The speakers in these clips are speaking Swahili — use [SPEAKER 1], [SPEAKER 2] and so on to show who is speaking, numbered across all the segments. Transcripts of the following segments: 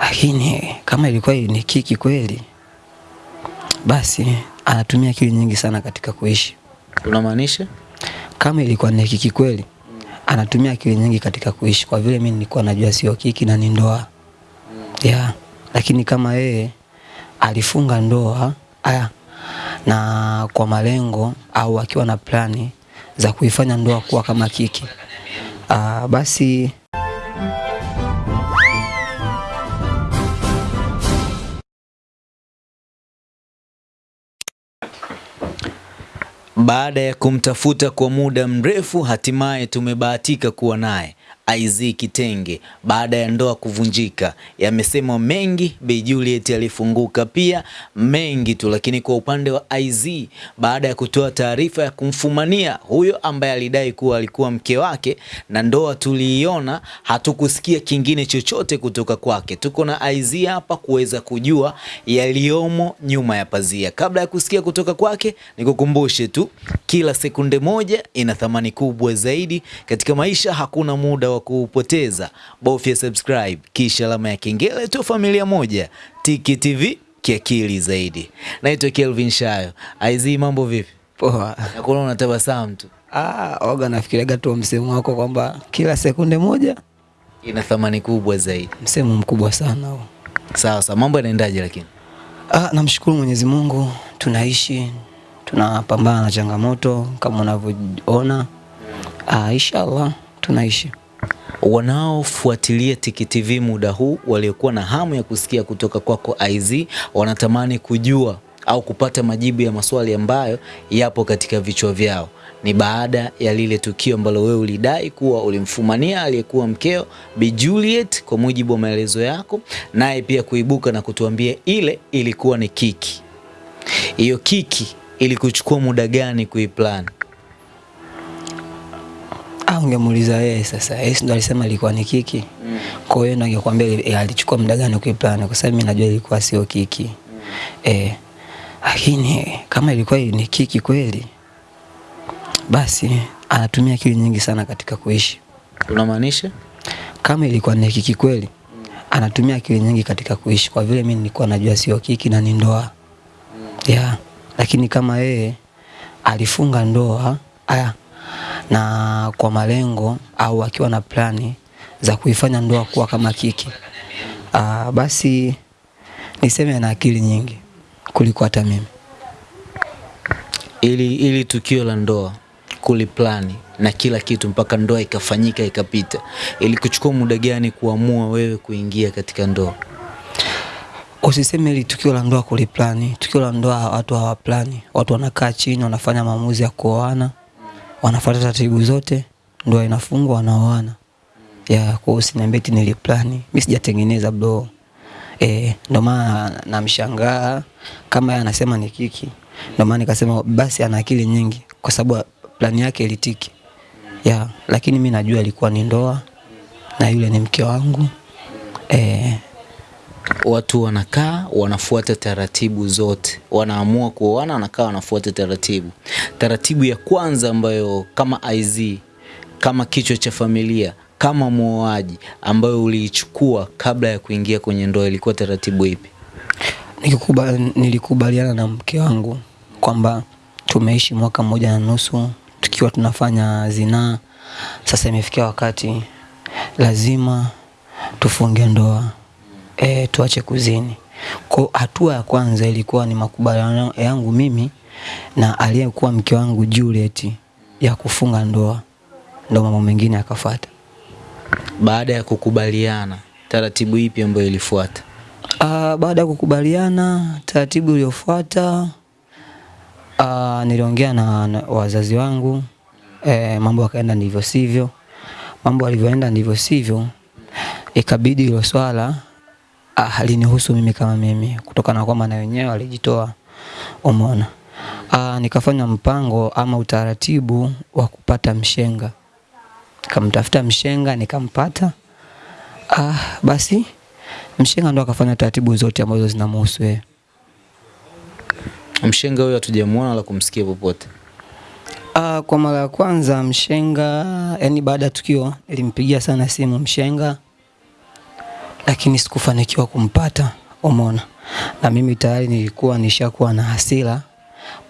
[SPEAKER 1] lakini kama ilikuwa ni kiki kweli, basi anatumia akili nyingi sana katika kuishi.
[SPEAKER 2] Unamaanisha?
[SPEAKER 1] Kama ilikuwa ni kiki kweli, anatumia akili nyingi katika kuishi, kwa vile mimi nilikuwa najua sio kiki na ni ndoa yeah. Lakini kama yeye alifunga ndoa aya, na kwa malengo au akiwa na plani za kuifanya ndoa kuwa kama kiki aa, basi
[SPEAKER 2] Baada ya kumtafuta kwa muda mrefu, hatimaye tumebahatika kuwa naye IZ Kitenge. Baada ya ndoa kuvunjika, yamesema mengi. Bi Juliet alifunguka pia mengi tu, lakini kwa upande wa IZ, baada ya kutoa taarifa ya kumfumania huyo ambaye alidai kuwa alikuwa mke wake na ndoa tuliiona, hatukusikia kingine chochote kutoka kwake. Tuko na IZ hapa kuweza kujua yaliyomo nyuma ya pazia. Kabla ya kusikia kutoka kwake, nikukumbushe tu kila sekunde moja ina thamani kubwa zaidi katika maisha. Hakuna muda wa kupoteza, bofya subscribe kisha alama ya kengele tu. Familia moja, Tiki TV kiakili zaidi. Naitwa Kelvin Shayo. Aizi, mambo vipi?
[SPEAKER 1] poa.
[SPEAKER 2] Nakuona unatabasamu tu,
[SPEAKER 1] Ah, oga nafikiriaga tu msemo wako kwamba kila sekunde moja
[SPEAKER 2] ina thamani kubwa zaidi.
[SPEAKER 1] msemo mkubwa sana huo.
[SPEAKER 2] Sawa sawa, mambo yanaendaje? Lakini
[SPEAKER 1] Ah, namshukuru Mwenyezi Mungu tunaishi, tunapambana na changamoto kama unavyoona. Ah, inshallah tunaishi.
[SPEAKER 2] Wanaofuatilia Tiki TV muda huu waliokuwa na hamu ya kusikia kutoka kwako IZ wanatamani kujua au kupata majibu ya maswali ambayo yapo katika vichwa vyao. Ni baada ya lile tukio ambalo wewe ulidai kuwa ulimfumania aliyekuwa mkeo Bi Juliet, kwa mujibu wa maelezo yako, naye pia kuibuka na kutuambia ile ilikuwa ni kiki. Hiyo kiki ilikuchukua muda gani kuiplan?
[SPEAKER 1] Ah, ungemuuliza yeye sasa. Yeye ndo alisema ilikuwa ni kiki. Mm. Kwa hiyo ndo angekwambia eh, alichukua muda gani kuiplan kwa sababu mimi najua ilikuwa sio kiki. Eh, lakini kama ilikuwa ni kiki kweli, basi anatumia akili nyingi sana katika kuishi.
[SPEAKER 2] Unamaanisha?
[SPEAKER 1] Kama ilikuwa ni kiki kweli, anatumia akili nyingi katika kuishi, kwa vile mimi nilikuwa najua sio kiki na ni ndoa yeah. Lakini kama yeye alifunga ndoa aya, na kwa malengo au akiwa na plani za kuifanya ndoa kuwa kama kiki aa, basi niseme ana akili nyingi kuliko hata mimi.
[SPEAKER 2] ili ili tukio la ndoa kuliplani na kila kitu mpaka ndoa ikafanyika ikapita, ili kuchukua muda gani kuamua wewe kuingia katika ndoa?
[SPEAKER 1] Usiseme ili tukio la ndoa kuliplani. Tukio la ndoa watu hawaplani, watu wanakaa chini, wanafanya maamuzi ya kuoana, wanafuata taratibu zote, ndoa inafungwa, wanaoana. Ya, kwa hiyo usiniambie eti niliplani, mimi sijatengeneza bro. Eh, ndo maana namshangaa kama yeye anasema ni kiki. Ndo maana nikasema basi ana akili nyingi kwa sababu plani yake ilitiki. Ya, lakini mimi najua ilikuwa ni ndoa na yule ni mke wangu. Eh,
[SPEAKER 2] Watu wanakaa wanafuata taratibu zote, wanaamua kuoana, wanakaa wanafuata taratibu. Taratibu ya kwanza ambayo kama IZ, kama kichwa cha familia, kama muoaji, ambayo uliichukua kabla ya kuingia kwenye ndoa, ilikuwa taratibu ipi?
[SPEAKER 1] Nikikubali, nilikubaliana na mke wangu kwamba tumeishi mwaka mmoja na nusu tukiwa tunafanya zinaa. Sasa imefikia wakati lazima tufunge ndoa e, tuache kuzini. Kwa hatua ya kwanza ilikuwa ni makubaliano yangu mimi na aliyekuwa mke wangu Juliet ya kufunga ndoa, ndo mambo mengine yakafuata.
[SPEAKER 2] Baada ya kukubaliana, taratibu ipi ambayo ilifuata?
[SPEAKER 1] Uh, baada ya kukubaliana taratibu iliyofuata uh, niliongea na, na wazazi wangu eh, mambo yakaenda ndivyo sivyo. Mambo yalivyoenda ndivyo sivyo, ikabidi hilo swala ah, halinihusu mimi kama mimi, kutokana na kwamba na wenyewe walijitoa. Umeona, Ah, nikafanya mpango ama utaratibu wa kupata mshenga, nikamtafuta mshenga nikampata. Ah, basi mshenga ndo akafanya taratibu zote ambazo zinamhusu yeye.
[SPEAKER 2] Mshenga huyo hatujamuona wala kumsikia popote.
[SPEAKER 1] Uh, kwa mara ya kwanza mshenga, yani baada ya tukio nilimpigia sana simu mshenga lakini sikufanikiwa kumpata, umeona. Na mimi tayari nilikuwa nishakuwa na hasira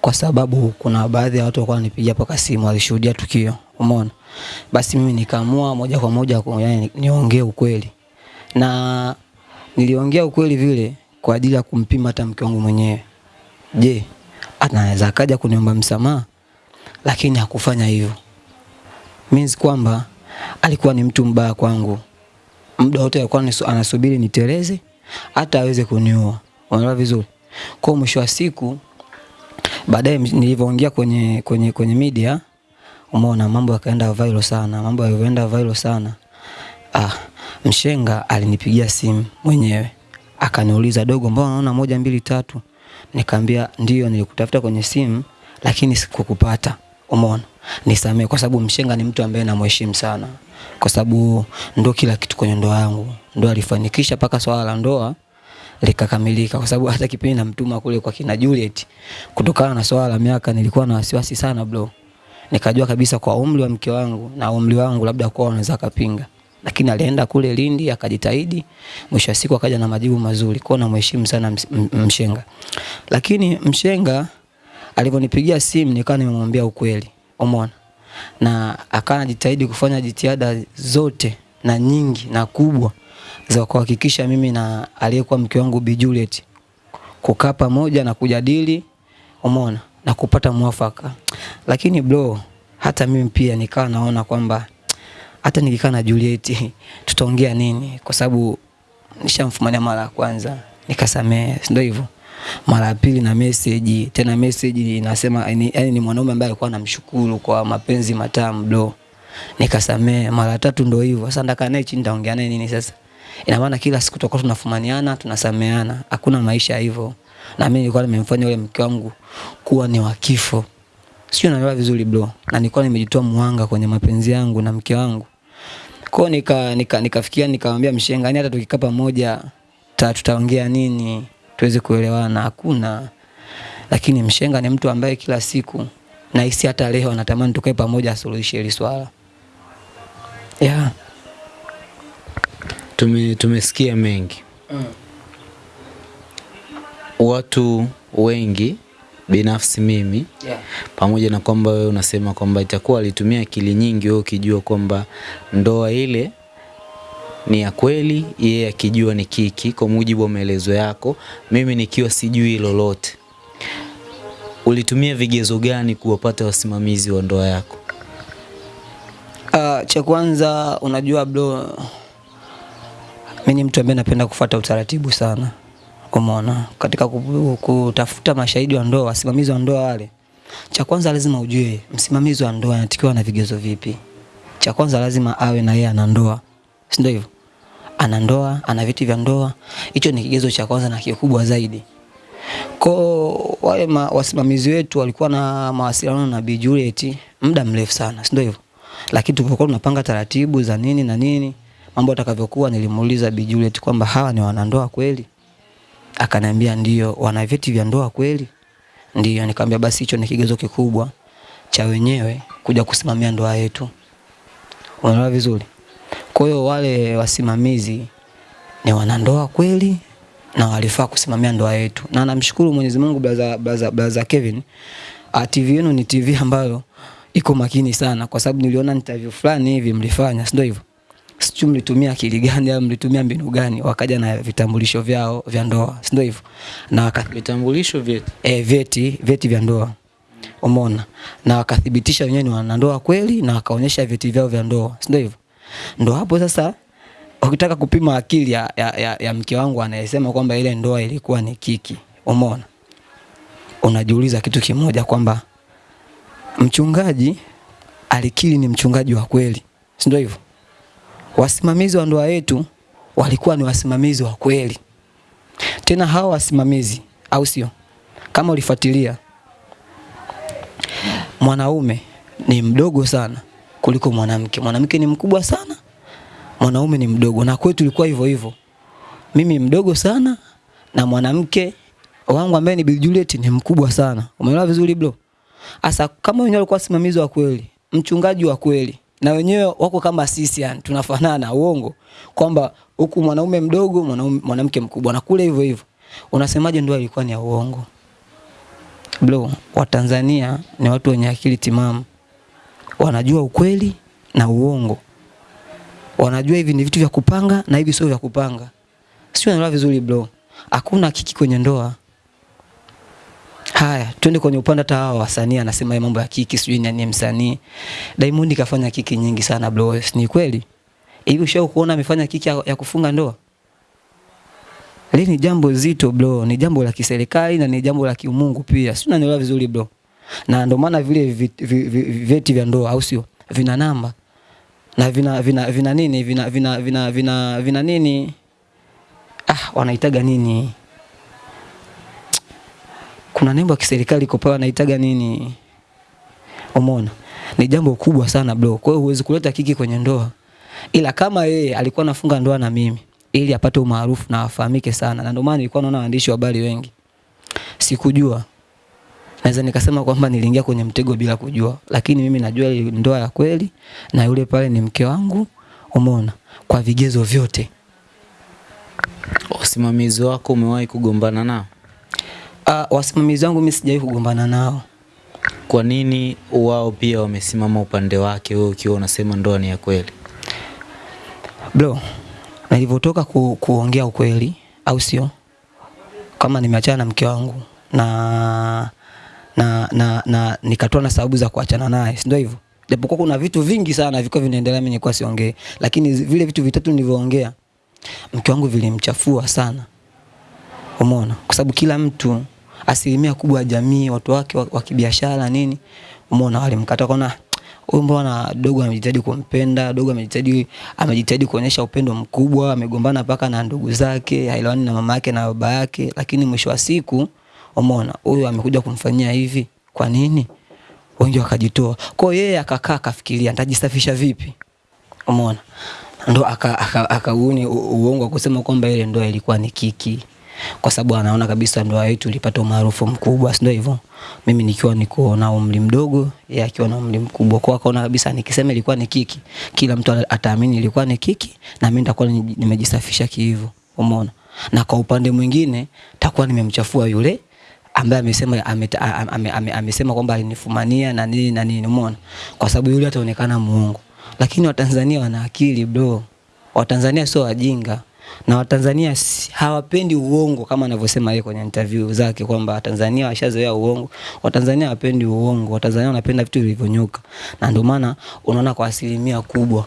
[SPEAKER 1] kwa sababu kuna baadhi ya watu walikuwa wananipigia paka simu, walishuhudia tukio, umeona. Basi mimi nikaamua moja kwa moja yani niongee ukweli, na niliongea ukweli vile kwa ajili ya kumpima hata mke wangu mwenyewe. Je, anaweza akaja kuniomba msamaha? Lakini hakufanya hivyo, means kwamba alikuwa ni mtu mbaya kwangu. Muda wote alikuwa anasubiri niteleze hata aweze kuniua. Unaelewa vizuri? Kwa mwisho wa siku baadaye nilivyoongea kwenye kwenye kwenye media umeona mambo yakaenda viral sana. Mambo yalivyoenda viral sana. Ah, mshenga alinipigia simu mwenyewe. Akaniuliza dogo, mbona unaona moja mbili tatu? Nikamwambia ndio, nilikutafuta kwenye simu lakini sikukupata. Umeona? Nisamee kwa sababu mshenga ni mtu ambaye namheshimu sana. Kwa sababu ndo kila kitu kwenye ndoa yangu. Ndo alifanikisha mpaka swala la ndoa likakamilika kwa sababu hata kipindi namtuma kule kwa kina Juliet kutokana na swala la miaka nilikuwa na wasiwasi sana bro. Nikajua kabisa kwa umri wa mke wangu na umri wangu labda kwa wanaweza kapinga. Lakini alienda kule Lindi akajitahidi, mwisho wa siku akaja na majibu mazuri. Kwa namheshimu sana mshenga. Lakini mshenga alivyonipigia simu nikawa nimemwambia ukweli. Umeona? Na akawa anajitahidi kufanya jitihada zote na nyingi na kubwa za kuhakikisha mimi na aliyekuwa mke wangu Bi Juliet kukaa pamoja na kujadili, umeona, na kupata mwafaka. Lakini bro, hata mimi pia nikawa naona kwamba hata nikikaa na Juliet tutaongea nini? Kwa sababu nishamfumania mara ya kwanza nikasamehe, ndio hivyo? Mara ya pili na message tena, message inasema yani, yani ni mwanaume ambaye alikuwa anamshukuru kwa mapenzi matamu bro, nikasamee Mara tatu ndio hivyo. Sasa ndaka naye chini nitaongea naye nini sasa? Ina maana kila siku tutakuwa tunafumaniana, tunasameana Hakuna maisha hivyo. Na mimi nilikuwa nimemfanya yule mke wangu kuwa ni wa kifo. Sio naelewa vizuri bro. Na nilikuwa nimejitoa mwanga kwenye mapenzi yangu na mke wangu. Kwa nika nikafikia nika nikamwambia mshenga, yani hata tukikaa pamoja tutaongea nini? Tuweze kuelewana. Hakuna. Lakini mshenga ni mtu ambaye kila siku na hisi hata leo anatamani tukae pamoja asuluhishe hili swala. Yeah.
[SPEAKER 2] Tume, tumesikia mengi watu wengi binafsi mimi
[SPEAKER 1] Yeah.
[SPEAKER 2] pamoja na kwamba wewe unasema kwamba itakuwa alitumia akili nyingi wewe ukijua kwamba ndoa ile ni ya kweli, yeye akijua ni kiki, kwa mujibu wa maelezo yako, mimi nikiwa sijui lolote. Ulitumia vigezo gani kuwapata wasimamizi wa ndoa yako?
[SPEAKER 1] Uh, cha kwanza unajua bro, mimi ni mtu ambaye napenda kufuata utaratibu sana. Umeona, katika kutafuta mashahidi wa ndoa, wasimamizi wa ndoa wale, cha kwanza lazima ujue msimamizi wa ndoa anatakiwa na vigezo vipi. Cha kwanza lazima awe na yeye ana ndoa, si ndio hivyo? Ana ndoa, ana vyeti vya ndoa. Hicho ni kigezo cha kwanza na kikubwa zaidi. Kwa wale ma, wasimamizi wetu walikuwa na mawasiliano na Bi Juliet muda mrefu sana, si ndio hivyo? Lakini tulipokuwa tunapanga taratibu za nini na nini, mambo atakavyokuwa, nilimuuliza Bi Juliet kwamba hawa ni wanandoa kweli? Akaniambia ndio, wana vyeti vya ndoa kweli? Ndio. Nikamwambia basi hicho ni kigezo kikubwa cha wenyewe kuja kusimamia ndoa yetu. Unaelewa vizuri? Kwa hiyo wale wasimamizi ni wanandoa kweli na walifaa kusimamia ndoa yetu. Na namshukuru Mwenyezi Mungu brother, brother, brother Kevin. Uh, TV yenu ni TV ambayo iko makini sana kwa sababu niliona interview fulani hivi mlifanya, si ndio hivyo? Sijui mlitumia akili gani au mlitumia mbinu gani wakaja na vitambulisho vyao vya ndoa, si ndio hivyo? Na waka,
[SPEAKER 2] Vitambulisho vyetu
[SPEAKER 1] eh, vyeti vyeti vya ndoa umeona, na wakathibitisha wenyewe ni wanandoa kweli, na wakaonyesha vyeti vyao vya ndoa, si ndio hivyo? Ndo hapo sasa ukitaka kupima akili ya, ya, ya, ya mke wangu anayesema kwamba ile ndoa ilikuwa ni kiki, umeona, unajiuliza kitu kimoja kwamba mchungaji alikili ni mchungaji wa kweli, si ndio hivyo? Wasimamizi wa ndoa yetu walikuwa ni wasimamizi wa kweli, tena hawa wasimamizi, au sio? Kama ulifuatilia, mwanaume ni mdogo sana kuliko mwanamke. Mwanamke ni mkubwa sana, mwanaume ni mdogo, na kwetu ilikuwa hivyo hivyo. Mimi mdogo sana na mwanamke wangu ambaye ni Bi Juliet ni mkubwa sana. Umeelewa vizuri bro? Asa kama wenyewe walikuwa simamizi wa kweli, mchungaji wa kweli, na wenyewe wako kama sisi yani tunafanana uongo kwamba huku mwanaume mdogo mwanaume- mwanamke mkubwa na kule hivyo hivyo unasemaje ndoa ilikuwa ni ya uongo bro watanzania ni watu wenye akili timamu wanajua ukweli na uongo wanajua hivi ni vitu vya kupanga na hivi sio vya kupanga sio unaelewa vizuri bro hakuna kiki kwenye ndoa Haya, twende kwenye upande hata hawa wasanii anasema mambo ya kiki sijui nani msanii. Diamond kafanya kiki nyingi sana bro, ni kweli? Hivi ushao kuona amefanya kiki ya, ya kufunga ndoa? Hili ni jambo zito bro, ni jambo la kiserikali na ni jambo la kiumungu pia. Si unanielewa vizuri bro? Na ndio maana vile vi- vi- vi- vyeti vya ndoa au sio? Vina namba. Na vina vina vina nini? Vina vina vina vina, vina nini? Ah, wanaitaga nini? kuna nembo ya kiserikali iko pale wanaitaga nini? Umeona? Ni jambo kubwa sana bro. Kwa hiyo huwezi kuleta kiki kwenye ndoa. Ila kama yeye alikuwa anafunga ndoa na mimi ili apate umaarufu na afahamike sana. Na ndio maana nilikuwa naona waandishi wa habari wengi. Sikujua. Naweza nikasema kwamba niliingia kwenye mtego bila kujua, lakini mimi najua ile ndoa ya kweli na yule pale ni mke wangu. Umeona? Kwa vigezo vyote.
[SPEAKER 2] Wasimamizi wako umewahi kugombana nao?
[SPEAKER 1] Ah, wasimamizi wangu mimi sijawahi kugombana nao.
[SPEAKER 2] Kwa nini wao pia wamesimama upande wake, wewe ukiwa unasema ndoa ni ya kweli?
[SPEAKER 1] Bro, nilivyotoka ku, kuongea ukweli au sio? Kama nimeachana na mke wangu na na na, na nikatoa na sababu za kuachana naye, si ndio hivyo? Japokuwa kuna vitu vingi sana vilikuwa vinaendelea mimi nilikuwa siongee, lakini vile vitu vitatu nilivyoongea mke wangu vilimchafua sana. Umeona? Kwa sababu kila mtu asilimia kubwa ya jamii, watu wake wa, kibiashara nini, umeona walimkata kwaona huyu mbona dogo amejitahidi kumpenda, dogo amejitahidi amejitahidi kuonyesha upendo mkubwa, amegombana mpaka na ndugu zake, haelewani na mama yake na baba yake, lakini mwisho wa siku umeona huyu amekuja kumfanyia hivi. Kwa nini? Wengi wakajitoa. Kwa hiyo yeye akakaa akafikiria nitajisafisha vipi? Umeona? Ndo akauni aka, aka uongo kusema kwamba ile ndoa ilikuwa ni kiki kwa sababu anaona kabisa ndoa yetu ilipata umaarufu mkubwa, si ndio hivyo? Mimi nikiwa niko na umri mdogo, yeye akiwa na umri mkubwa, kwa akaona kabisa nikisema ilikuwa ni kiki, kila mtu ataamini ilikuwa ni kiki, na mimi nitakuwa nimejisafisha kihivyo, umeona? Na kwa upande mwingine takuwa nimemchafua yule ambaye amesema amesema ame, ame, kwamba alinifumania na nini na nini, umeona? Kwa sababu yule ataonekana muongo, lakini Watanzania wana akili bro. Watanzania sio wajinga na Watanzania hawapendi uongo kama anavyosema yeye kwenye interview zake kwamba Watanzania washazoea uongo. Watanzania hawapendi uongo, Watanzania wanapenda vitu vilivyonyoka, na ndio maana unaona kwa asilimia kubwa,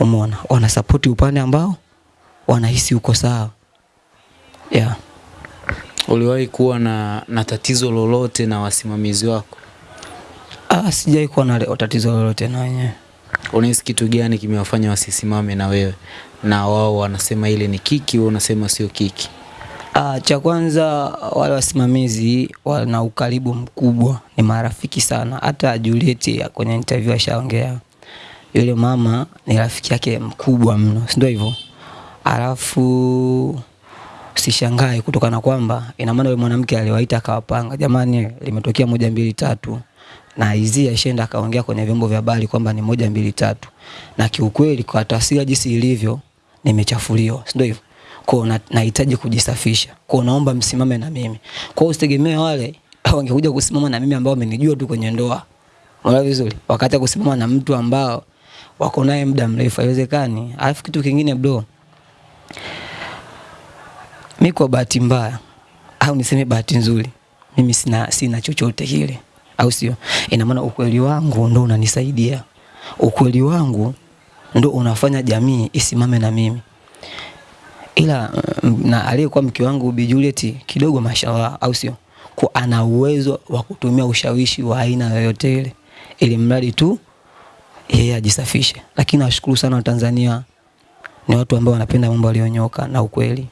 [SPEAKER 1] umeona, wanasapoti upande ambao wanahisi uko sawa yeah.
[SPEAKER 2] Uliwahi kuwa na, na tatizo lolote na wasimamizi wako?
[SPEAKER 1] Ah, sijai kuwa na tatizo lolote na wenyewe.
[SPEAKER 2] Unahisi kitu gani kimewafanya wasisimame na wewe na wao wanasema ile ni kiki, wewe unasema sio kiki?
[SPEAKER 1] Ah, cha kwanza wale wasimamizi wana ukaribu mkubwa, ni marafiki sana. Hata Juliet kwenye interview ashaongea, yule mama ni rafiki yake mkubwa mno, si ndio hivyo? Alafu sishangae kutokana kwamba ina maana yule mwanamke aliwaita akawapanga, jamani, limetokea moja mbili tatu, na hizi ashaenda akaongea kwenye vyombo vya habari kwamba ni moja mbili tatu, na kiukweli kwa taswira jinsi ilivyo nimechafuliwa, si ndio hivyo? Kwa nahitaji kujisafisha. Kwa naomba msimame na mimi. Kwa usitegemee wale wangekuja kusimama na mimi ambao wamenijua tu kwenye ndoa. Unaona vizuri? Wakati kusimama na mtu ambao wako naye muda mrefu haiwezekani. Alafu kitu kingine bro, mi kwa bahati mbaya au niseme bahati nzuri, mimi sina sina chochote kile, au sio? Ina maana ukweli wangu ndo unanisaidia, ukweli wangu ndo unafanya jamii isimame na mimi ila mm, na aliyekuwa mke wangu Bi Juliet kidogo mashallah, au sio? Kwa ana uwezo wa kutumia ushawishi wa aina yoyote ile, ili mradi tu yeye ajisafishe. Lakini nashukuru sana Watanzania, ni watu ambao wanapenda mambo yaliyonyoka na ukweli.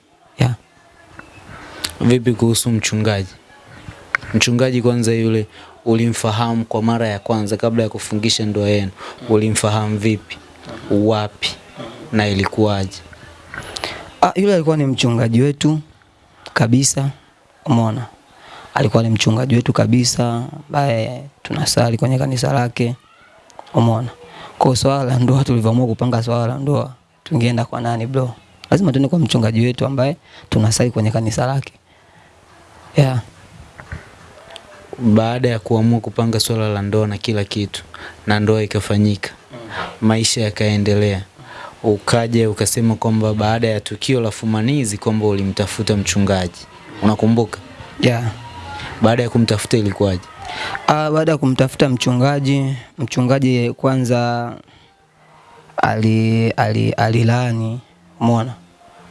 [SPEAKER 2] Vipi kuhusu mchungaji? Mchungaji kwanza yule ulimfahamu kwa mara ya kwanza kabla ya kufungisha ndoa yenu, ulimfahamu vipi? Wapi? Na ilikuwaje?
[SPEAKER 1] Ah, yule alikuwa ni mchungaji wetu kabisa, umeona, alikuwa ni mchungaji wetu kabisa ambaye tunasali kwenye kanisa lake, umeona. Kwa swala la ndoa tulivyoamua kupanga swala la ndoa, tungeenda kwa nani bro? Lazima tuende kwa mchungaji wetu ambaye tunasali kwenye kanisa lake. Yeah.
[SPEAKER 2] Baada ya kuamua kupanga swala la ndoa na kila kitu na ndoa ikafanyika, maisha yakaendelea, ukaja ukasema kwamba baada ya tukio la fumanizi kwamba ulimtafuta mchungaji, unakumbuka?
[SPEAKER 1] Yeah.
[SPEAKER 2] Baada ya kumtafuta ilikuwaje?
[SPEAKER 1] Ah, baada ya kumtafuta mchungaji, mchungaji kwanza ali ali alilaani, umeona?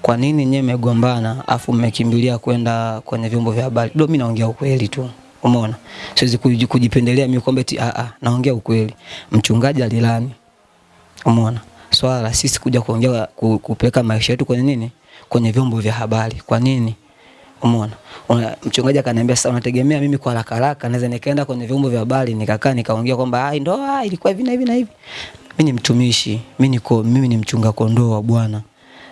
[SPEAKER 1] Kwa nini nyewe mmegombana afu mmekimbilia kwenda kwenye vyombo vya habari? Ndio mimi naongea ukweli tu. Umeona? Siwezi kuji- kujipendelea mimi kwamba eti a a naongea ukweli. Mchungaji alilani. Umeona? Swala la sisi kuja kuongea ku- kupeleka maisha yetu kwenye nini? Kwenye vyombo vya habari. Kwa nini? Umeona? Mchungaji akaniambia sasa unategemea mimi kwa haraka haraka naweza nikaenda kwenye vyombo vya habari nikakaa nikaongea kwamba ai ndoa ilikuwa hivi na hivi na hivi. Mimi ni mtumishi, mimi niko mimi ni mchunga kondoo wa Bwana.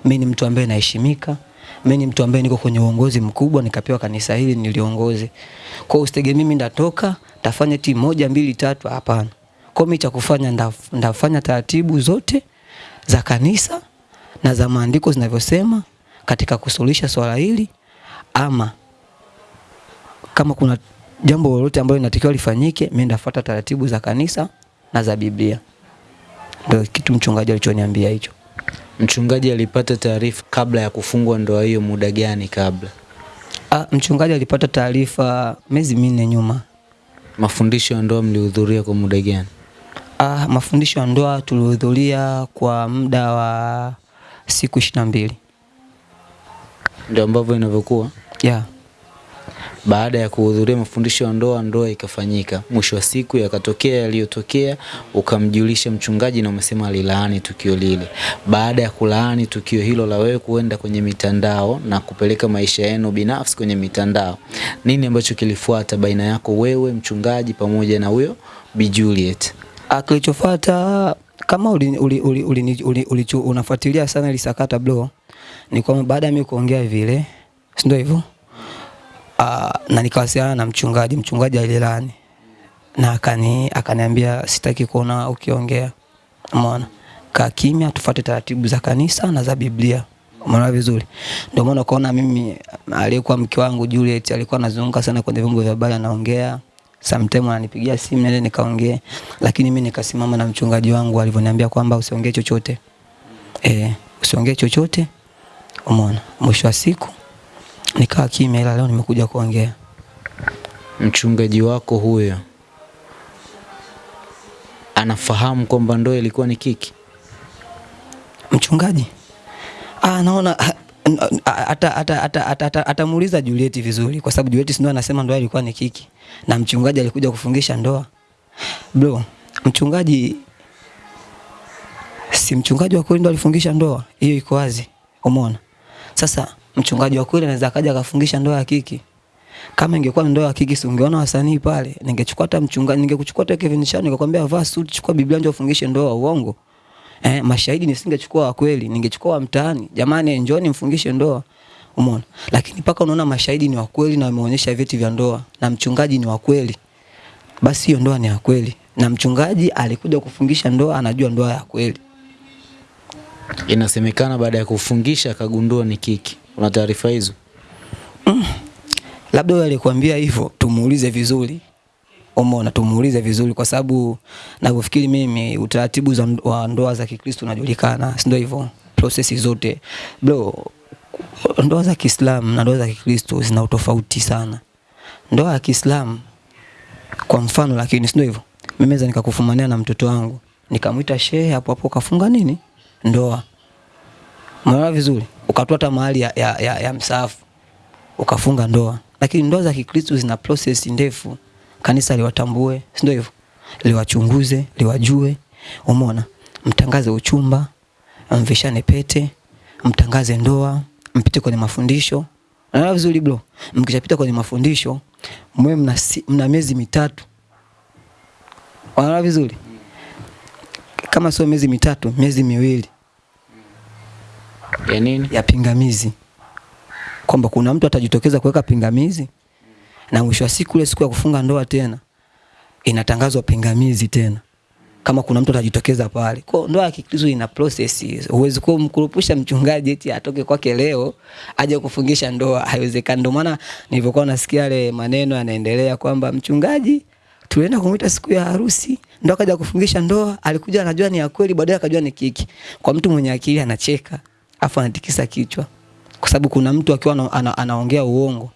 [SPEAKER 1] Mimi ni mtu ambaye naheshimika. mi ni mtu ambaye niko kwenye uongozi mkubwa nikapewa kanisa hili niliongoze. Kwa hiyo usitegemee mimi ndatoka, tafanya ti moja mbili tatu hapana. Kwa hiyo mimi cha kufanya ndaf- ndafanya taratibu zote za kanisa na za maandiko zinavyosema katika kusuluhisha swala hili ama kama kuna jambo lolote ambalo linatakiwa lifanyike, mimi ndafuata taratibu za kanisa na za Biblia. Ndio kitu mchungaji alichoniambia hicho.
[SPEAKER 2] Mchungaji alipata taarifa kabla ya kufungwa ndoa hiyo muda gani kabla?
[SPEAKER 1] Ah, mchungaji alipata taarifa miezi minne nyuma.
[SPEAKER 2] Mafundisho ya ndoa mlihudhuria kwa muda gani?
[SPEAKER 1] Ah, mafundisho ya ndoa tulihudhuria kwa muda wa siku ishirini na mbili.
[SPEAKER 2] Ndio ambavyo inavyokuwa.
[SPEAKER 1] Yeah.
[SPEAKER 2] Baada ya kuhudhuria mafundisho ya ndoa, ndoa ikafanyika. Mwisho wa siku yakatokea yaliyotokea, ukamjulisha mchungaji na umesema alilaani tukio lile. Baada ya kulaani tukio hilo la wewe kuenda kwenye mitandao na kupeleka maisha yenu binafsi kwenye mitandao, nini ambacho kilifuata baina yako wewe mchungaji pamoja na huyo Bi Juliet?
[SPEAKER 1] Ah, kilichofuata kama uli, uli, uli, uli, uli, uli, unafuatilia sana ile sakata bro, ni kwamba baada ya mimi kuongea vile, si ndio hivyo? Ah, na nikawasiliana na mchungaji, mchungaji alilani na akani akaniambia sitaki kuona ukiongea. Umeona? Kaa kimya, tufuate taratibu za kanisa na za Biblia. Umeona vizuri? Ndio maana ukaona mimi aliyekuwa mke wangu Juliet alikuwa anazunguka sana kwenye vyombo vya habari anaongea. Sometime ananipigia simu nende nikaongee, lakini mimi nikasimama na mchungaji wangu alivyoniambia kwamba usiongee chochote. Eh, usiongee chochote. Umeona? Mwisho wa siku nikaa kimya, ila leo nimekuja kuongea.
[SPEAKER 2] Mchungaji wako huyo anafahamu kwamba ndoa ilikuwa ni kiki?
[SPEAKER 1] Mchungaji ah, naona ah, ah, ata- ata- ata- ata- ata- atamuuliza Juliet vizuri, kwa sababu Juliet ndio anasema ndoa ilikuwa ni kiki na mchungaji alikuja kufungisha ndoa. Bro, mchungaji si mchungaji wa kweli ndo alifungisha ndoa, hiyo iko wazi. Umeona? Sasa mchungaji wa kweli anaweza akaja akafungisha ndoa ya kiki. Kama ingekuwa ndoa ya kiki, si ungeona wasanii pale? Ningechukua hata mchungaji, ningekuchukua hata Kevin Shani nikakwambia vaa suit, chukua Biblia ndio ufungishe ndoa. Uongo. Eh, mashahidi nisingechukua wa kweli, ningechukua wa mtaani. Jamani, njoni mfungishe ndoa. Umeona? Lakini paka unaona mashahidi ni wa kweli na wameonyesha vyeti vya ndoa na mchungaji ni wa kweli. Basi hiyo ndoa ni ya kweli. Na mchungaji alikuja kufungisha ndoa, anajua ndoa ya kweli.
[SPEAKER 2] Inasemekana baada ya kufungisha akagundua ni kiki. Una taarifa hizo? Mm.
[SPEAKER 1] Labda wewe alikwambia hivyo, tumuulize vizuri. Umeona, tumuulize vizuri kwa sababu navyofikiri mimi utaratibu za wa ndoa za Kikristo unajulikana, si ndio hivyo? Prosesi zote. Bro, ndoa za Kiislamu na ndoa za Kikristo zina utofauti sana. Ndoa ya Kiislamu kwa mfano, lakini si ndio hivyo? Mimi naweza nikakufumania na mtoto wangu, nikamwita shehe hapo hapo kafunga nini? Ndoa. Umeona vizuri? Ukatoa hata mahali ya, ya, ya, ya msaafu ukafunga ndoa. Lakini ndoa za Kikristo zina process ndefu. Kanisa liwatambue, si ndio hivyo? Liwachunguze, liwajue. Umeona? Mtangaze uchumba, mvishane pete, mtangaze ndoa, mpite kwenye mafundisho. Unaona vizuri bro? Mkishapita kwenye mafundisho, mwe mna, mna miezi mitatu. Unaona vizuri? Kama sio miezi mitatu, miezi miwili
[SPEAKER 2] Ya nini?
[SPEAKER 1] ya pingamizi kwamba kuna mtu atajitokeza kuweka pingamizi na mwisho wa siku ile siku ya kufunga ndoa tena inatangazwa pingamizi tena kama kuna mtu atajitokeza pale. Kwa ndoa ya Kikristo ina process. Huwezi mkurupusha mchungaji eti atoke kwake leo aje kufungisha ndoa, haiwezekani. Ndio maana nilivyokuwa nasikia yale maneno yanaendelea kwamba mchungaji tulienda kumwita siku ya harusi, ndo akaja kufungisha ndoa, alikuja anajua ni ya kweli, baadaye akajua ni kiki. Kwa mtu mwenye akili anacheka, afu anatikisa kichwa. Kwa sababu kuna mtu akiwa ana, ana, anaongea uongo,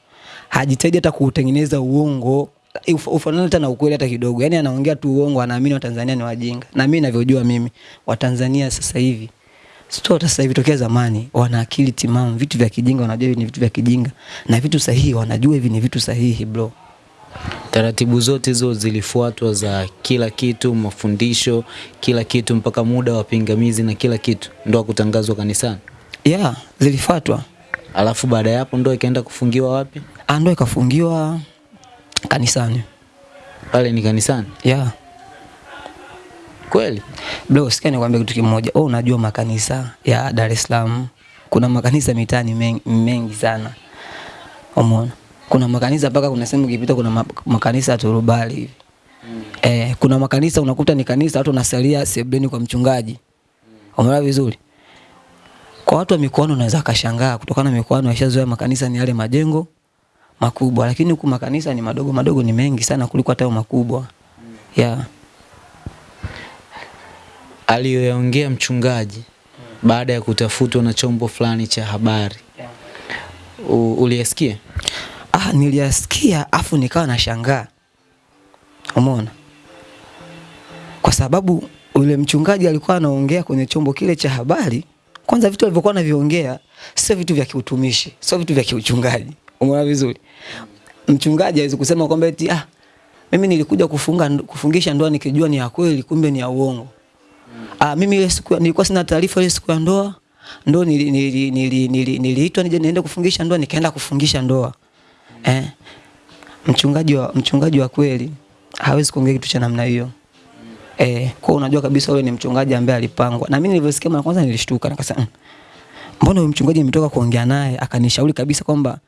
[SPEAKER 1] hajitahidi hata kuutengeneza uongo uf- ufanane hata na ukweli hata kidogo. Yani anaongea tu uongo, anaamini Watanzania ni wajinga. Na mimi ninavyojua mimi, Watanzania sasa hivi sio hata sasa hivi, tokea zamani wana akili timamu. Vitu vya kijinga wanajua hivi ni vitu vya kijinga, na vitu sahihi wanajua hivi ni vitu sahihi bro.
[SPEAKER 2] Taratibu zote hizo zilifuatwa za kila kitu, mafundisho, kila kitu mpaka muda wa pingamizi na kila kitu, ndo kutangazwa kanisani.
[SPEAKER 1] Yeah, zilifuatwa.
[SPEAKER 2] Alafu baada ya hapo ndo ikaenda kufungiwa wapi?
[SPEAKER 1] Ah, ndo ikafungiwa kanisani.
[SPEAKER 2] Pale ni kanisani.
[SPEAKER 1] Yeah.
[SPEAKER 2] Kweli?
[SPEAKER 1] Bro, sikia nikwambia kitu kimoja. Oh, unajua makanisa ya Dar es Salaam. Kuna makanisa mitaani mengi, mengi sana. Umeona? Kuna makanisa mpaka kuna sehemu ukipita kuna makanisa ya turubali hivi. Mm. Eh, kuna makanisa unakuta ni kanisa watu wanasalia sebleni kwa mchungaji. Umeona vizuri? Kwa watu wa mikoani unaweza kashangaa kutokana na mikoani washazoea makanisa ni yale majengo makubwa, lakini huku makanisa ni madogo madogo, ni mengi sana kuliko hata makubwa. makubwa. Yeah.
[SPEAKER 2] Aliyoyaongea mchungaji mm. baada ya kutafutwa na chombo fulani cha habari. Yeah. Uliyasikia?
[SPEAKER 1] Ah, niliyasikia afu nikawa nashangaa. Umeona? Kwa sababu yule mchungaji alikuwa anaongea kwenye chombo kile cha habari, kwanza vitu alivyokuwa anaviongea sio vitu vya kiutumishi, sio vitu vya kiuchungaji. Umeona vizuri? Mchungaji hawezi kusema kwamba eti ah, mimi nilikuja kufunga kufungisha ndoa nikijua ni ya kweli kumbe ni ya uongo. Ah, mimi ile siku nilikuwa sina taarifa ile siku ya ndoa, ndo nili- nili- nili- nili- niliitwa nije niende kufungisha ndoa, nikaenda kufungisha ndoa. Eh, mchungaji wa mchungaji wa kweli hawezi kuongea kitu cha namna hiyo. Eh, kwa unajua kabisa wewe ni mchungaji ambaye alipangwa. Na mimi nilivyosikia mara kwanza nilishtuka nikasema, "Mm, mbona huyu mchungaji nimetoka kuongea naye akanishauri kabisa kwamba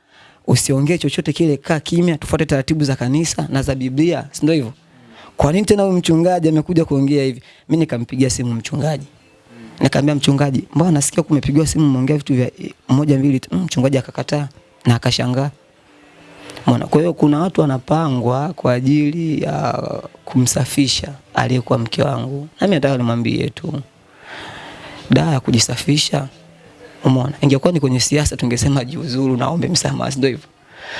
[SPEAKER 1] usiongee chochote kile, kaa kimya, tufuate taratibu za kanisa na za Biblia, si ndio hivyo? Kwa nini tena huyu mchungaji amekuja kuongea hivi? Mimi nikampigia simu mchungaji. Nikamwambia mchungaji, mbona nasikia kumepigwa simu mmeongea vitu vya moja mbili. Mm, Mchungaji akakataa na akashangaa. Umeona? Kwa hiyo kuna watu wanapangwa kwa ajili ya kumsafisha aliyekuwa mke wangu. Nami nataka nimwambie tu da ya kujisafisha. Umeona? Ingekuwa ni kwenye siasa tungesema jiuzuru naombe msamaha, ndio hivyo?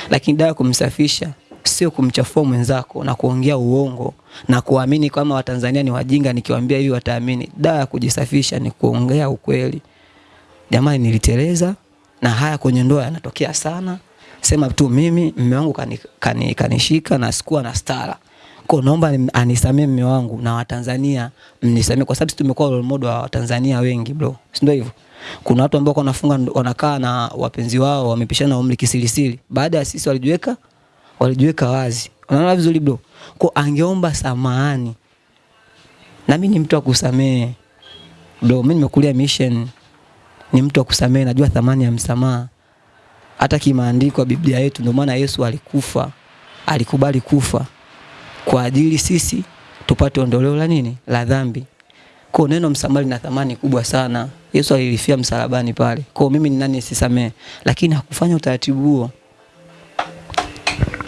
[SPEAKER 1] Lakini da ya kumsafisha sio kumchafua mwenzako na kuongea uongo na kuamini kama Watanzania ni wajinga, nikiwaambia hivi wataamini. Dawa ya kujisafisha ni kuongea ukweli. Jamani, niliteleza na haya kwenye ndoa yanatokea sana. Sema tu mimi mume wangu kanishika kani, kani, kanishika na sikuwa na stara. Kwa naomba ni- anisamee mume wangu na Watanzania mnisamee kwa sababu tumekuwa role model wa Watanzania wengi bro. Si ndio hivyo? Kuna watu ambao wanafunga wanakaa na wapenzi wao wamepishana umri kisirisiri. Baada ya sisi walijiweka walijiweka wazi. Unaona vizuri bro? Kwa angeomba samahani. Na mimi ni mtu wa kusamehe. Bro, mimi nimekulia mission ni mtu wa kusamehe, najua thamani ya msamaha. Hata kimaandiko ya Biblia yetu, ndio maana Yesu alikufa, alikubali kufa kwa ajili sisi tupate ondoleo la nini, la dhambi. Kwa neno msamaha lina thamani kubwa sana. Yesu alilifia msalabani pale. Kwa mimi ni nani sisamee? lakini hakufanya utaratibu huo.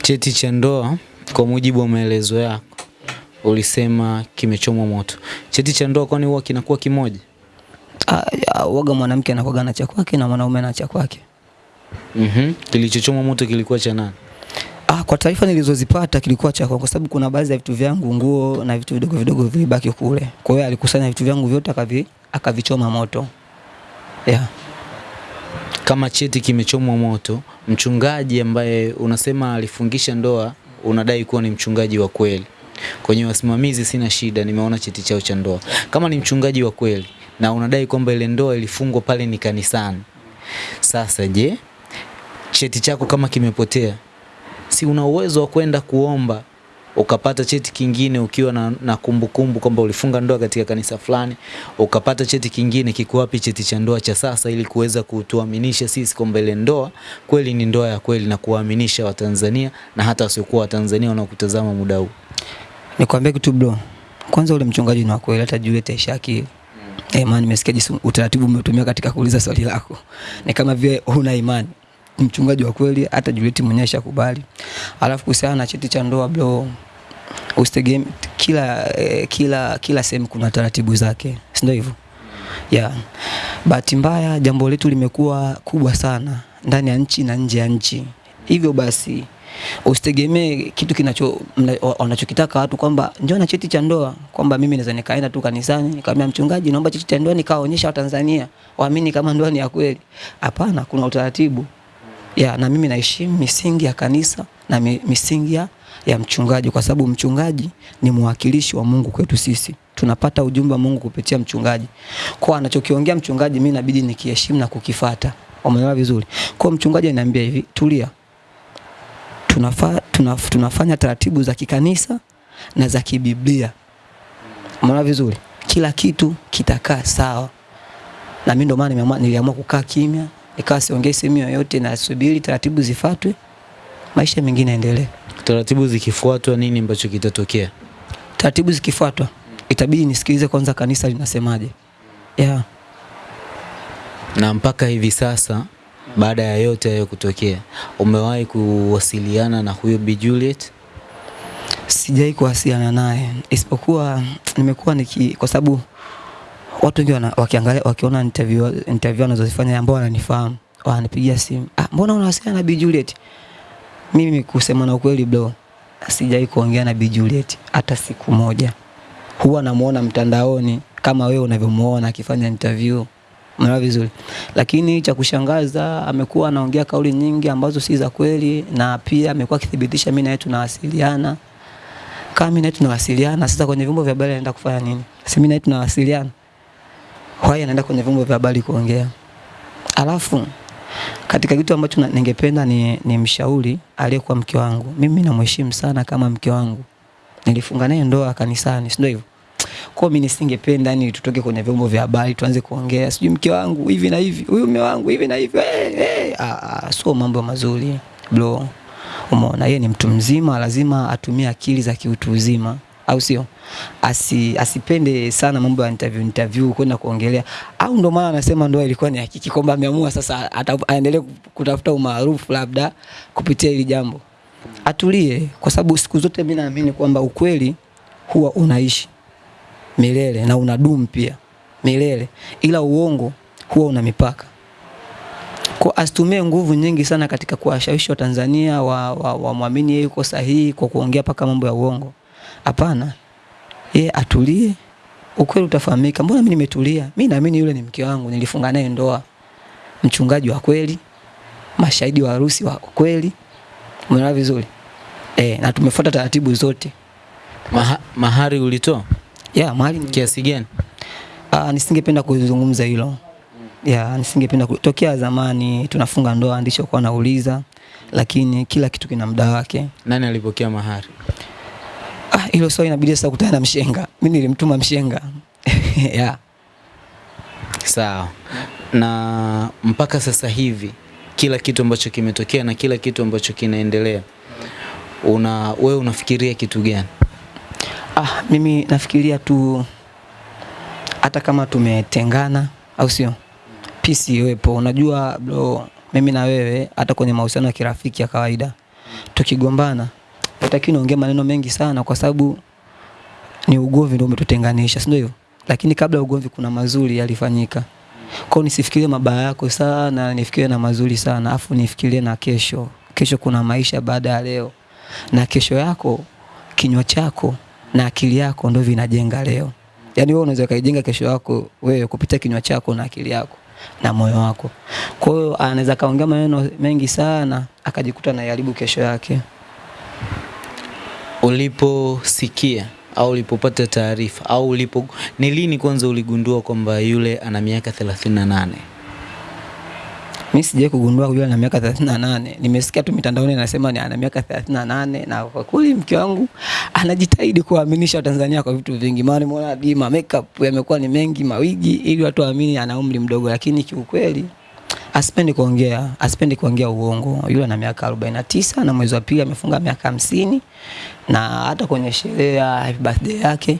[SPEAKER 2] Cheti cha ndoa kwa mujibu wa maelezo yako ulisema kimechomwa moto. Cheti cha ndoa kwani huwa kinakuwa kimoja?
[SPEAKER 1] Ah, Waga mwanamke anakuwaga na cha kwake na mwanaume na cha kwake.
[SPEAKER 2] Mhm. Kilichochoma moto kilikuwa cha nani?
[SPEAKER 1] Ah, kwa taarifa nilizozipata kilikuwa cha kwa sababu kuna baadhi ya vitu vyangu, nguo na vitu vidogo vidogo vilibaki kule. Kwa hiyo alikusanya vitu vyangu vyote akavi akavichoma moto. Yeah.
[SPEAKER 2] Kama cheti kimechomwa moto, mchungaji ambaye unasema alifungisha ndoa unadai kuwa ni mchungaji wa kweli. Kwenye wasimamizi sina shida, nimeona cheti chao cha ndoa. Kama ni mchungaji wa kweli na unadai kwamba ile ndoa ilifungwa pale ni kanisani. Sasa je, cheti chako kama kimepotea, si una uwezo wa kwenda kuomba ukapata cheti kingine ukiwa na, na kumbukumbu kwamba ulifunga ndoa katika kanisa fulani, ukapata cheti kingine, kiko wapi cheti cha ndoa cha sasa, ili kuweza kutuaminisha sisi kwamba ile ndoa kweli ni ndoa ya kweli na kuwaaminisha Watanzania na hata wasiokuwa Watanzania wanaokutazama muda huu.
[SPEAKER 1] Nikwambie kitu bro. Kwanza ule mchungaji ni wa kweli, hata Juliet Aisha akili. Eh, nimesikia jinsi utaratibu umetumia katika kuuliza swali lako. Ni kama vile huna imani. Mchungaji wa kweli, hata Juliet mwenyewe ashakubali. Alafu kuhusiana na cheti cha ndoa bro, usitegemee kila eh, kila kila sehemu kuna taratibu zake, si ndio hivyo? Yeah. Bahati mbaya jambo letu limekuwa kubwa sana ndani ya nchi na nje ya nchi. Hivyo basi usitegemee kitu kinacho wanachokitaka watu kwamba njoo na cheti cha ndoa, kwamba mimi naweza nikaenda tu kanisani nikamwambia mchungaji, naomba cheti cha ndoa nikaonyesha Watanzania waamini kama ndoa ni ya kweli. Hapana, kuna utaratibu ya, na mimi naheshimu misingi ya kanisa na mi, misingi ya, ya mchungaji, kwa sababu mchungaji ni mwakilishi wa Mungu kwetu sisi. Tunapata ujumbe wa Mungu kupitia mchungaji. Kwa anachokiongea mchungaji, mimi inabidi nikiheshimu na kukifata. Umeelewa vizuri? Kwa mchungaji ananiambia hivi, tulia, tunafa, tunaf, tunafanya taratibu za kikanisa na za kibiblia. Umeelewa vizuri? Kila kitu kitakaa sawa, na mimi ndo maana niliamua kukaa kimya, nikawa siongee sehemu yoyote, nasubiri taratibu zifuatwe, maisha mengine yaendelee.
[SPEAKER 2] Taratibu zikifuatwa, nini ambacho kitatokea?
[SPEAKER 1] Taratibu zikifuatwa, itabidi nisikilize kwanza kanisa linasemaje. Yeah.
[SPEAKER 2] Na mpaka hivi sasa, baada ya yote hayo kutokea, umewahi kuwasiliana na huyo Bi Juliet?
[SPEAKER 1] Sijai kuwasiliana naye isipokuwa nimekuwa niki, kwa sababu watu wengi wakiangalia wakiona interview interview anazozifanya ambao wananifahamu wananipigia simu, ah, mbona unawasiliana na Bi Juliet? Mimi kusema na ukweli bro, sijai kuongea na Bi Juliet hata siku moja. Huwa namuona mtandaoni kama wewe unavyomuona akifanya interview. Umeelewa vizuri? Lakini cha kushangaza amekuwa anaongea kauli nyingi ambazo si za kweli na pia amekuwa akithibitisha mimi na yeye tunawasiliana. Kama mimi na yeye tunawasiliana, sasa kwenye vyombo vya habari anaenda kufanya nini? Si mimi na yeye tunawasiliana. Why anaenda kwenye vyombo vya habari kuongea? Alafu katika kitu ambacho ningependa ni, ni mshauri aliyekuwa mke wangu. Mimi namheshimu sana kama mke wangu. Nilifunga naye ndoa kanisani, si ndio hivyo? Kwa mimi nisingependa yani tutoke kwenye vyombo vya habari tuanze kuongea sijui mke wangu hivi na hivi, huyu mume wangu hivi na hivi. Hey, hey. Ah, ah, sio mambo mazuri bro. Umeona, yeye ni mtu mzima, lazima atumie akili za kiutu uzima, au sio? Asi, asipende sana mambo ya interview interview kwenda kuongelea, au ndo maana anasema ndoa ilikuwa ni hakiki, kwamba ameamua sasa aendelee kutafuta umaarufu labda kupitia hili jambo. Atulie, kwa sababu siku zote mimi naamini kwamba ukweli huwa unaishi milele na unadumu pia milele, ila uongo huwa una mipaka. Kwa asitumie nguvu nyingi sana katika kuwashawishi Watanzania wa, wa, wa yeye yuko sahihi kwa kuongea paka mambo ya uongo. Hapana, yeye atulie, ukweli utafahamika. Mbona mimi nimetulia? Mimi naamini yule ni mke wangu, nilifunga naye ndoa, mchungaji wa kweli, mashahidi wa harusi wa kweli. Umeona vizuri? Eh, na tumefuata taratibu zote.
[SPEAKER 2] Maha, mahari ulitoa
[SPEAKER 1] Yeah, mahari ni
[SPEAKER 2] kiasi gani?
[SPEAKER 1] Ah, nisingependa kuzungumza hilo. Ya, nisingependa kutokea zamani tunafunga ndoa ndicho kwa nauliza, lakini kila kitu kina muda wake.
[SPEAKER 2] Nani alipokea mahari?
[SPEAKER 1] Ah, hilo swali inabidi sasa kutana na mshenga. Mimi nilimtuma mshenga. ya.
[SPEAKER 2] Sawa. Na mpaka sasa hivi kila kitu ambacho kimetokea na kila kitu ambacho kinaendelea, una wewe unafikiria kitu gani?
[SPEAKER 1] Ah, mimi nafikiria tu hata kama tumetengana au sio? Peace iwepo. Unajua bro, mimi na wewe hata kwenye mahusiano ya kirafiki ya kawaida tukigombana hataki niongee maneno mengi sana kwa sababu ni ugomvi ndio umetutenganisha, si ndio? Lakini kabla ugomvi kuna mazuri yalifanyika. Kwa nisifikirie mabaya yako sana, nifikirie na mazuri sana, afu nifikirie na kesho. Kesho kuna maisha baada ya leo, na kesho yako, kinywa chako na akili yako ndio vinajenga leo. Yaani wewe unaweza kaijenga kesho yako wewe kupitia kinywa chako na akili yako na moyo wako. Kwa hiyo anaweza kaongea maneno mengi sana akajikuta anaharibu kesho yake.
[SPEAKER 2] Uliposikia au ulipopata taarifa au ulipo, ni lini kwanza uligundua kwamba yule ana miaka 38?
[SPEAKER 1] Mimi sijai kugundua yule ana miaka 38. Nimesikia tu mitandaoni anasema ni ana miaka 38 na kwa kweli mke wangu anajitahidi kuwaaminisha Watanzania kwa vitu vingi. Maana nimeona bima makeup yamekuwa ni mengi, mawigi ili watu waamini ana umri mdogo, lakini kiukweli asipendi kuongea, asipendi kuongea uongo. Yule ana miaka 49 na mwezi wa pili amefunga miaka hamsini na hata kwenye sherehe ya happy birthday yake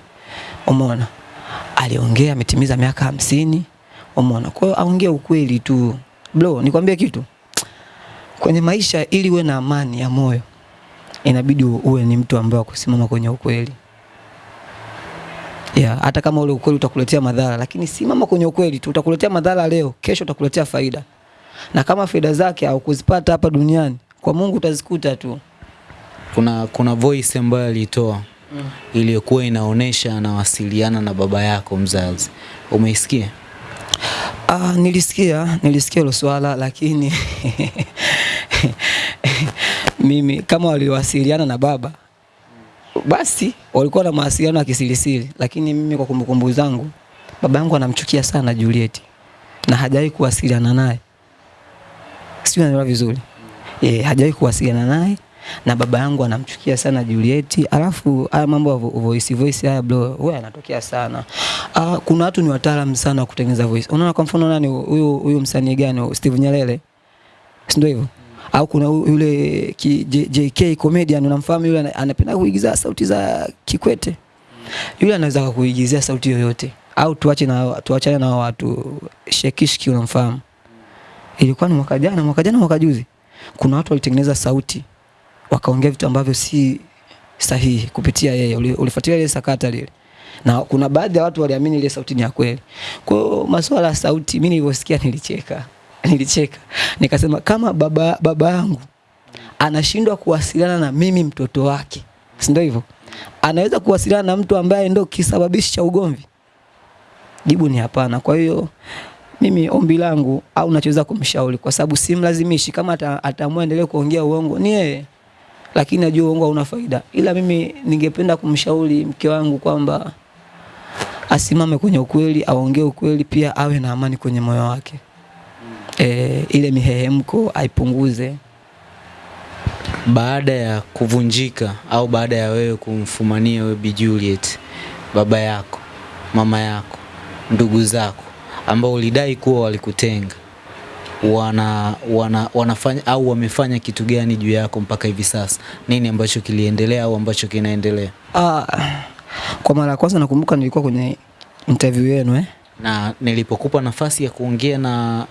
[SPEAKER 1] Umeona? Aliongea ametimiza miaka hamsini. Umeona? Kwa hiyo aongee ukweli tu. Bro, nikwambie kitu. Kwenye maisha ili uwe na amani ya moyo inabidi uwe ni mtu ambaye kusimama kwenye ukweli. Yeah, hata kama ule ukweli utakuletea madhara, lakini simama kwenye ukweli tu. Utakuletea madhara leo, kesho utakuletea faida. Na kama faida zake au kuzipata hapa duniani, kwa Mungu utazikuta tu.
[SPEAKER 2] Kuna kuna voice ambayo alitoa mm. iliyokuwa inaonesha anawasiliana na baba yako mzazi. Umeisikia?
[SPEAKER 1] Ah, nilisikia, nilisikia hilo swala lakini mimi kama waliwasiliana na baba basi walikuwa na mawasiliano ya kisirisiri, lakini mimi kwa kumbukumbu zangu baba yangu anamchukia sana Juliet na hajawahi kuwasiliana naye, sio, naelewa vizuri e, hajawahi kuwasiliana naye na baba yangu anamchukia sana Juliet. Alafu haya mambo ya voice voice haya bro, wewe yanatokea sana. Ah, kuna watu ni wataalamu sana kutengeneza voice. Unaona kwa mfano nani huyu huyu msanii gani Steve Nyalele, si ndio hivyo? Au kuna yule JK comedian unamfahamu yule anapenda kuigiza sauti za Kikwete. Yule anaweza kuigizia sauti yoyote. Au tuache na tuachane na watu Shekishki unamfahamu? Ilikuwa ni mwaka jana, mwaka jana mwaka juzi. Kuna watu walitengeneza sauti wakaongea vitu ambavyo si sahihi kupitia yeye. Ulifuatilia ile sakata lile, na kuna baadhi ya watu waliamini ile sauti ni ya kweli. Kwa hiyo masuala ya sauti, mimi nilivyosikia nilicheka, nilicheka nikasema, kama baba baba yangu anashindwa kuwasiliana na mimi mtoto wake, si ndio hivyo? Anaweza kuwasiliana na mtu ambaye ndio kisababishi cha ugomvi? Jibu ni hapana. Kwa hiyo mimi ombi langu au nachoweza kumshauri, kwa sababu simlazimishi, kama ata- ataamua endelee kuongea uongo ni yeye, lakini najua uongo hauna faida, ila mimi ningependa kumshauri mke wangu kwamba asimame kwenye ukweli, aongee ukweli, pia awe na amani kwenye moyo wake. E, ile mihehemko aipunguze.
[SPEAKER 2] Baada ya kuvunjika au baada ya wewe kumfumania wewe Bi Juliet, baba yako, mama yako, ndugu zako ambao ulidai kuwa walikutenga wana, wana, wanafanya au wamefanya kitu gani juu yako mpaka hivi sasa? Nini ambacho kiliendelea au ambacho kinaendelea?
[SPEAKER 1] Ah, kwa mara ya kwanza nakumbuka nilikuwa kwenye interview yenu eh.
[SPEAKER 2] Na nilipokupa nafasi ya kuongea na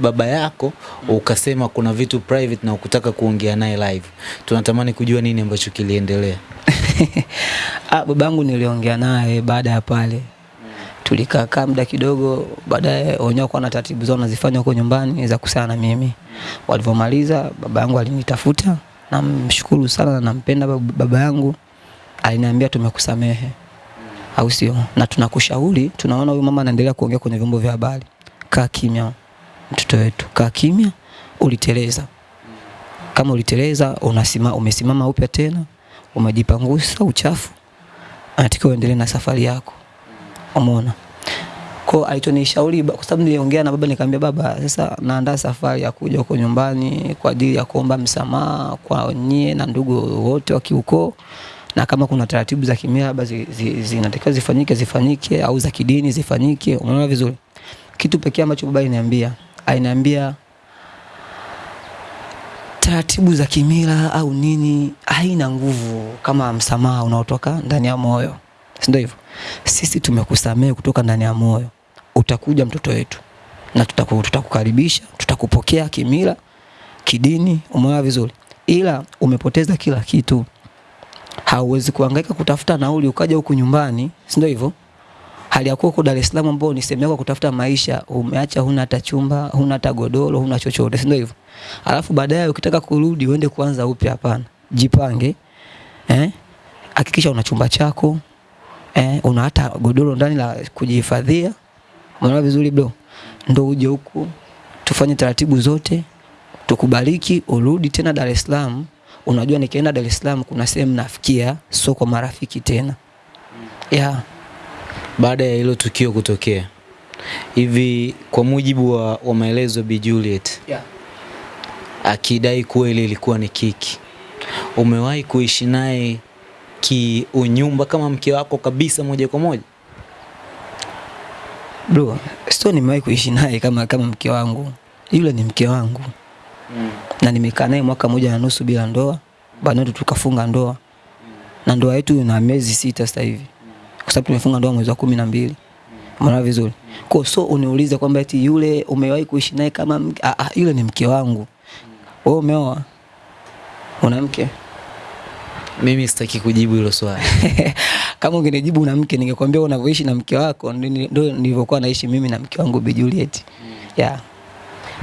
[SPEAKER 2] baba yako ukasema kuna vitu private na ukutaka kuongea naye live. Tunatamani kujua nini ambacho kiliendelea.
[SPEAKER 1] Ah, babangu niliongea naye baada ya pale. Tulikaa kaa muda kidogo, baadaye wenyewe kwa na taratibu zao nazifanya huko nyumbani za kusana na mimi. Walivyomaliza baba yangu alinitafuta, namshukuru sana na nampenda baba yangu. Aliniambia tumekusamehe. Au sio? Na tunakushauri, tunaona huyu mama anaendelea kuongea kwenye vyombo vya habari. Kaa kimya mtoto wetu, kaa kimya, uliteleza. Kama uliteleza, unasima, umesimama upya tena, umejipangusa uchafu, anatakiwa uendelee na safari yako. Umeona? Kwa alichonishauri kwa sababu niliongea na baba nikamwambia baba, sasa naandaa safari ya kuja huko nyumbani kwa ajili ya kuomba msamaha kwa nyie na ndugu wote wa kiukoo na kama kuna taratibu za kimila zinatakiwa zi- zi- zifanyike zifanyike au za kidini zifanyike. Unaona vizuri? Kitu pekee ambacho baba aliniambia, aliniambia taratibu za kimila au nini haina nguvu kama msamaha unaotoka ndani ya moyo, si hivyo? Sisi tumekusamehe kutoka ndani ya moyo, utakuja mtoto wetu na tutaku, tutakukaribisha, tutakupokea kimila, kidini. Umeona vizuri, ila umepoteza kila kitu. Hauwezi kuhangaika kutafuta nauli ukaja huku nyumbani, si ndio hivyo? hali ya kuwa Dar es Salaam ambao ni sehemu yako kutafuta maisha, umeacha huna hata chumba, huna hata godoro, huna chochote, si ndio hivyo? Alafu baadaye ukitaka kurudi uende kuanza upya, hapana. Jipange. Eh? Hakikisha una chumba chako. Eh, una hata godoro ndani la kujihifadhia. Unaona vizuri bro? Ndio uje huku tufanye taratibu zote, tukubariki, urudi tena Dar es Salaam. Unajua nikienda Dar es Salaam kuna sehemu nafikia, sio kwa marafiki tena. Yeah.
[SPEAKER 2] Baada ya hilo tukio kutokea, hivi kwa mujibu wa, wa maelezo ya Bi Juliet
[SPEAKER 1] Yeah.
[SPEAKER 2] akidai kuwa ile ilikuwa ni kiki, umewahi kuishi naye kiunyumba kama mke wako kabisa moja kwa moja?
[SPEAKER 1] Bro, sio nimewahi kuishi naye kama kama mke wangu. Yule ni mke wangu. Na nimekaa naye mwaka moja na nusu bila ndoa. Baadaye tukafunga ndoa. Na ndoa yetu ina miezi sita sasa hivi. Kwa kwa sababu tumefunga ndoa mwezi wa kumi na mbili Umeona vizuri? Kwa so uniuliza kwamba eti yule umewahi kuishi naye kama mke, ah, ah, yule ni mke wangu. Wewe umeoa? Una mke?
[SPEAKER 2] Mimi sitaki kujibu hilo swali.
[SPEAKER 1] kama ungenijibu una mke ningekwambia unavyoishi na mke wako ndio nilivyokuwa naishi mimi na mke wangu Bi Juliet. Yeah.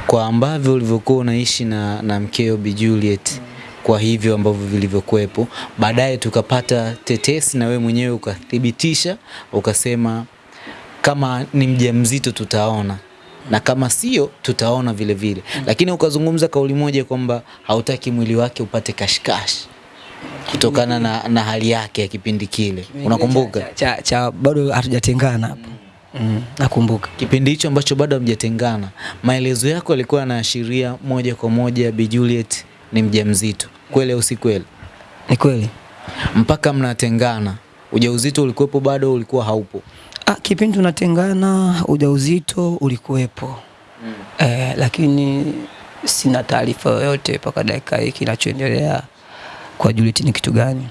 [SPEAKER 2] Kwa ambavyo ulivyokuwa unaishi na, na mkeo Bi Juliet kwa hivyo ambavyo vilivyokuwepo, baadaye tukapata tetesi na wewe mwenyewe ukathibitisha, ukasema kama ni mjamzito tutaona na kama sio tutaona vile vile, lakini ukazungumza kauli moja kwamba hautaki mwili wake upate kashikashi kutokana na, na hali yake ya kipindi kile, unakumbuka?
[SPEAKER 1] Cha, cha, cha bado hatujatengana hapo. Mm, nakumbuka.
[SPEAKER 2] Kipindi hicho ambacho bado hamjatengana, maelezo yako yalikuwa yanaashiria moja kwa moja Bi Juliet ni mjamzito, kweli au si kweli?
[SPEAKER 1] Ni kweli.
[SPEAKER 2] Mpaka mnatengana, ujauzito ulikuwepo bado, ulikuwa haupo?
[SPEAKER 1] Ah, kipindi tunatengana ujauzito ulikuwepo. Mm. Eh, lakini sina taarifa yoyote mpaka dakika hii kinachoendelea kwa Juliet ni kitu gani.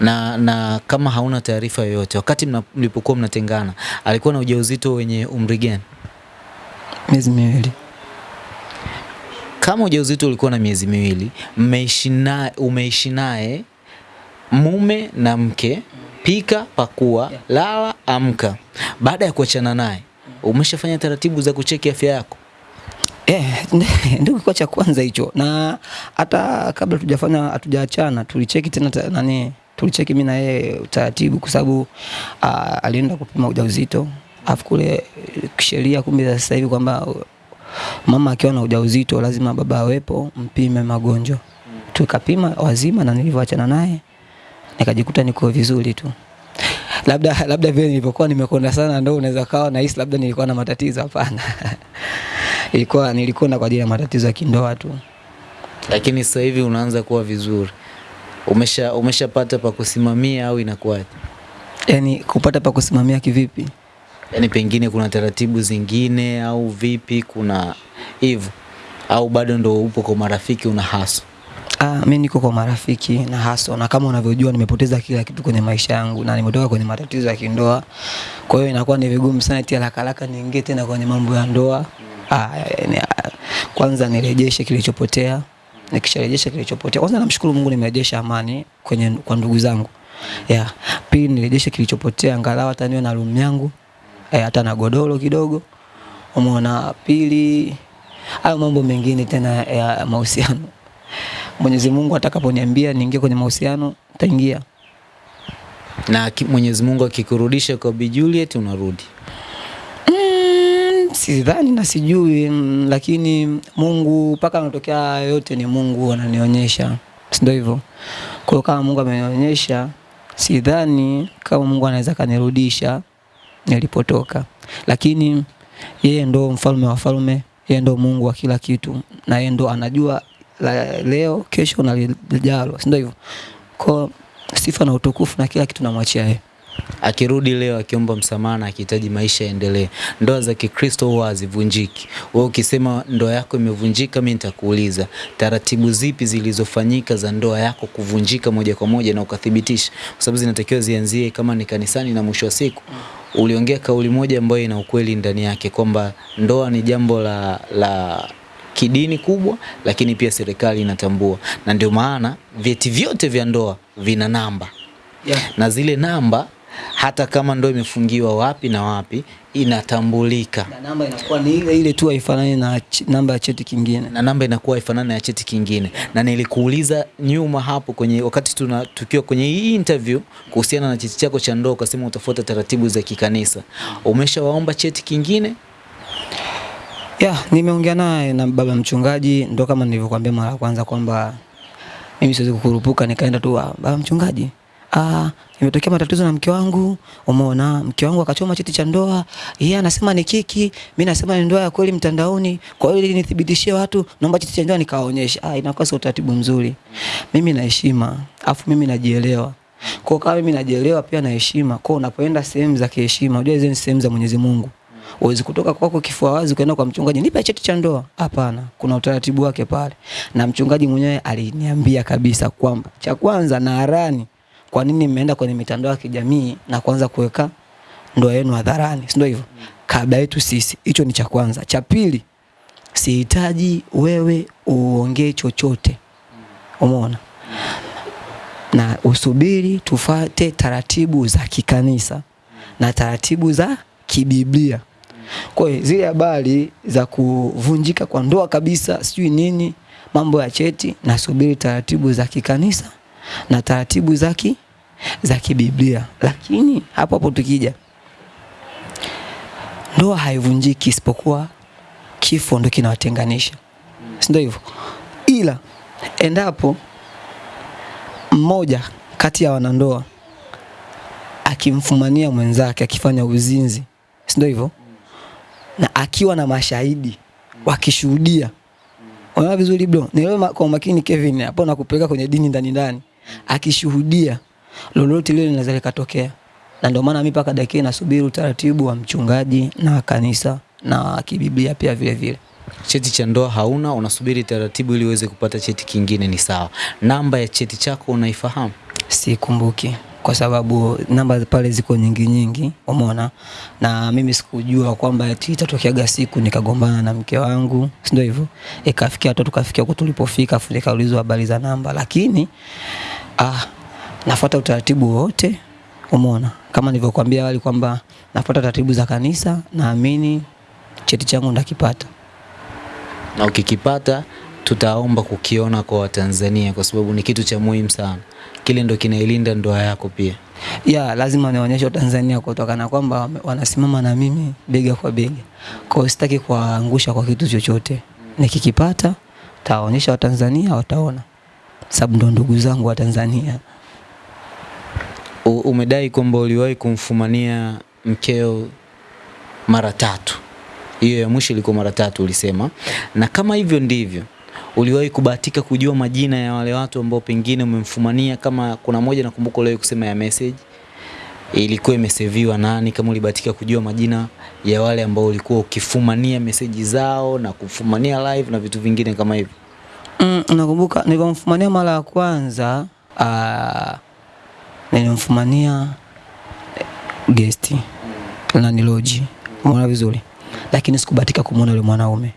[SPEAKER 2] Na, na kama hauna taarifa yoyote, wakati mlipokuwa mnatengana alikuwa na ujauzito wenye umri gani?
[SPEAKER 1] Miezi miwili.
[SPEAKER 2] Kama ujauzito ulikuwa na miezi miwili, mmeishi naye, umeishi naye mume na mke, pika, pakua, lala, amka. Baada ya kuachana naye, umeshafanya taratibu za kucheki afya yako?
[SPEAKER 1] Eh, ndio kilikuwa cha kwanza hicho. Na hata kabla tujafanya hatujaachana tulicheki tena nani tulicheki mimi na yeye utaratibu kwa sababu ah, alienda kupima ujauzito. afu kule kisheria kumbe sasa hivi kwamba mama akiwa na ujauzito lazima baba awepo mpime magonjwa. Tukapima wazima na nilivyoachana naye nikajikuta niko vizuri tu. Labda labda vile nilivyokuwa nimekonda sana ndio unaweza kawa na hisi labda nilikuwa na matatizo hapana. ilikuwa nilikonda kwa ajili ya matatizo ya kindoa tu.
[SPEAKER 2] Lakini sasa hivi unaanza kuwa vizuri, umesha umeshapata pa kusimamia au inakuwaje?
[SPEAKER 1] Yaani kupata pa kusimamia kivipi?
[SPEAKER 2] Yaani pengine kuna taratibu zingine au vipi? Kuna hivyo au bado ndo upo kwa marafiki una haso?
[SPEAKER 1] Ah, mimi niko kwa marafiki na haso na kama unavyojua nimepoteza kila kitu kwenye maisha yangu na nimetoka kwenye matatizo ya kindoa. Kwa hiyo inakuwa ni vigumu sana tia la kalaka niingie tena kwenye mambo ya ndoa. Ah, yani, ah, kwanza nirejeshe kilichopotea. Nikisharejesha kilichopotea, kwanza namshukuru Mungu nimerejesha amani kwenye kwa ndugu zangu. Yeah. Pili nirejeshe kilichopotea angalau hata niwe na room yangu. Eh, hata na godoro kidogo. Umeona pili hayo mambo mengine tena ya mahusiano. Mwenyezi Mungu atakaponiambia niingie kwenye mahusiano nitaingia.
[SPEAKER 2] Na Mwenyezi Mungu akikurudisha kwa Bi Juliet unarudi.
[SPEAKER 1] Sidhani na sijui lakini Mungu mpaka anatokea yote ni Mungu ananionyesha, si ndio hivyo? Kwa kama Mungu amenionyesha, sidhani kama Mungu anaweza kanirudisha nilipotoka, lakini yeye ndo mfalme wa falme, yeye ndo Mungu wa kila kitu, na yeye ndo anajua la, leo kesho na lijalo, si ndio hivyo? Kwa sifa na utukufu na kila kitu namwachia yeye.
[SPEAKER 2] Akirudi leo akiomba msamaha na akihitaji maisha yaendelee, ndoa za Kikristo huwa hazivunjiki. Wewe ukisema ndoa yako imevunjika, mimi nitakuuliza taratibu zipi zilizofanyika za ndoa yako kuvunjika moja kwa moja na ukathibitisha, kwa sababu zinatakiwa zianzie kama ni kanisani, na mwisho wa siku. Uliongea kauli moja ambayo ina ukweli ndani yake kwamba ndoa ni jambo la, la kidini kubwa, lakini pia serikali inatambua, na ndio maana vyeti vyote vya ndoa vina namba.
[SPEAKER 1] Yeah.
[SPEAKER 2] na zile namba hata kama ndo imefungiwa wapi na wapi inatambulika
[SPEAKER 1] na namba inakuwa ni ile ile tu haifanani na ch- namba ya cheti kingine.
[SPEAKER 2] na namba inakuwa haifanani na cheti kingine. Na nilikuuliza nyuma hapo kwenye wakati tuna tukiwa kwenye hii interview kuhusiana na cheti chako cha ndoa, ukasema utafuata taratibu za kikanisa. Umeshawaomba cheti kingine?
[SPEAKER 1] Yeah, nimeongea naye na baba mchungaji, ndo kama nilivyokuambia mara ya kwanza kwamba mimi siwezi kukurupuka nikaenda tu "Ah, baba mchungaji, ah, imetokea matatizo na mke wangu, umeona mke wangu akachoma cheti cha ndoa, yeye anasema ni kiki, mimi nasema ni ndoa ya kweli mtandaoni. Kwa hiyo ili nithibitishie watu, naomba cheti cha ndoa nikawaonyesha. Ah, inakuwa sio utaratibu mzuri. Mimi na heshima, afu mimi najielewa. Kwa kama mimi najielewa pia na heshima, kwa unapoenda sehemu za kiheshima, unajua hizo ni sehemu za Mwenyezi Mungu. Uwezi kutoka kwako kifua wazi kwenda kwa mchungaji, nipe cheti cha ndoa. Hapana, kuna utaratibu wake pale, na mchungaji mwenyewe aliniambia kabisa kwamba cha kwanza na harani kwa nini mmeenda kwenye mitandao ya kijamii na kuanza kuweka ndoa yenu hadharani, si ndio hivyo? Kabla yetu sisi. Hicho ni cha kwanza. Cha pili, sihitaji wewe uongee chochote, umeona, na usubiri tufate taratibu za kikanisa na taratibu za kibiblia. Kwa hiyo zile habari za kuvunjika kwa ndoa kabisa, sijui nini, mambo ya cheti, nasubiri taratibu za kikanisa na taratibu za ki za kibiblia. Lakini hapo hapo tukija, ndoa haivunjiki isipokuwa kifo ndo kinawatenganisha, si ndio hivyo? Ila endapo mmoja kati ya wanandoa akimfumania mwenzake akifanya uzinzi, si ndio hivyo? Na akiwa na mashahidi wakishuhudia, unaona vizuri bro, nielewe kwa makini Kevin, hapo nakupeleka kwenye dini ndani ndani, akishuhudia lolote lile linaweza likatokea, na ndio maana mimi mpaka dakika nasubiri utaratibu wa mchungaji na kanisa na kibiblia pia vile vile.
[SPEAKER 2] Cheti cha ndoa hauna, unasubiri taratibu ili uweze kupata cheti kingine, ni sawa. Namba ya cheti chako unaifahamu?
[SPEAKER 1] Sikumbuki kwa sababu namba pale ziko nyingi nyingi, umeona, na mimi sikujua kwamba eti itatokeaga siku nikagombana na mke wangu, si ndio hivyo? Ikafikia hata tukafikia huko tulipofika, afu nikaulizwa habari za namba, lakini ah, nafuata utaratibu wote, umeona, kama nilivyokuambia awali kwamba nafuata taratibu za kanisa, naamini cheti changu ndakipata.
[SPEAKER 2] na ukikipata tutaomba kukiona kwa Watanzania kwa sababu ni kitu cha muhimu sana. Kile ndo kinailinda ndoa yako pia.
[SPEAKER 1] ya lazima nionyeshe Tanzania kutokana kwamba wanasimama na mimi bega kwa bega. Kwa hiyo sitaki kuwaangusha kwa kitu chochote. Nikikipata tawaonyesha Watanzania wataona, sababu ndo ndugu zangu wa Tanzania.
[SPEAKER 2] Umedai kwamba uliwahi kumfumania mkeo mara tatu. Hiyo ya mwisho ilikuwa mara tatu ulisema, na kama hivyo ndivyo uliwahi kubahatika kujua majina ya wale watu ambao pengine umemfumania? Kama kuna moja nakumbuka uliwahi kusema ya message ilikuwa imeseviwa nani, kama ulibahatika kujua majina ya wale ambao ulikuwa ukifumania meseji zao na kufumania live na vitu vingine kama hivyo.
[SPEAKER 1] Mm, nakumbuka nilivyomfumania mara ya kwanza ah, nilimfumania gesti na niloji, muona vizuri, lakini sikubatika kumuona yule mwanaume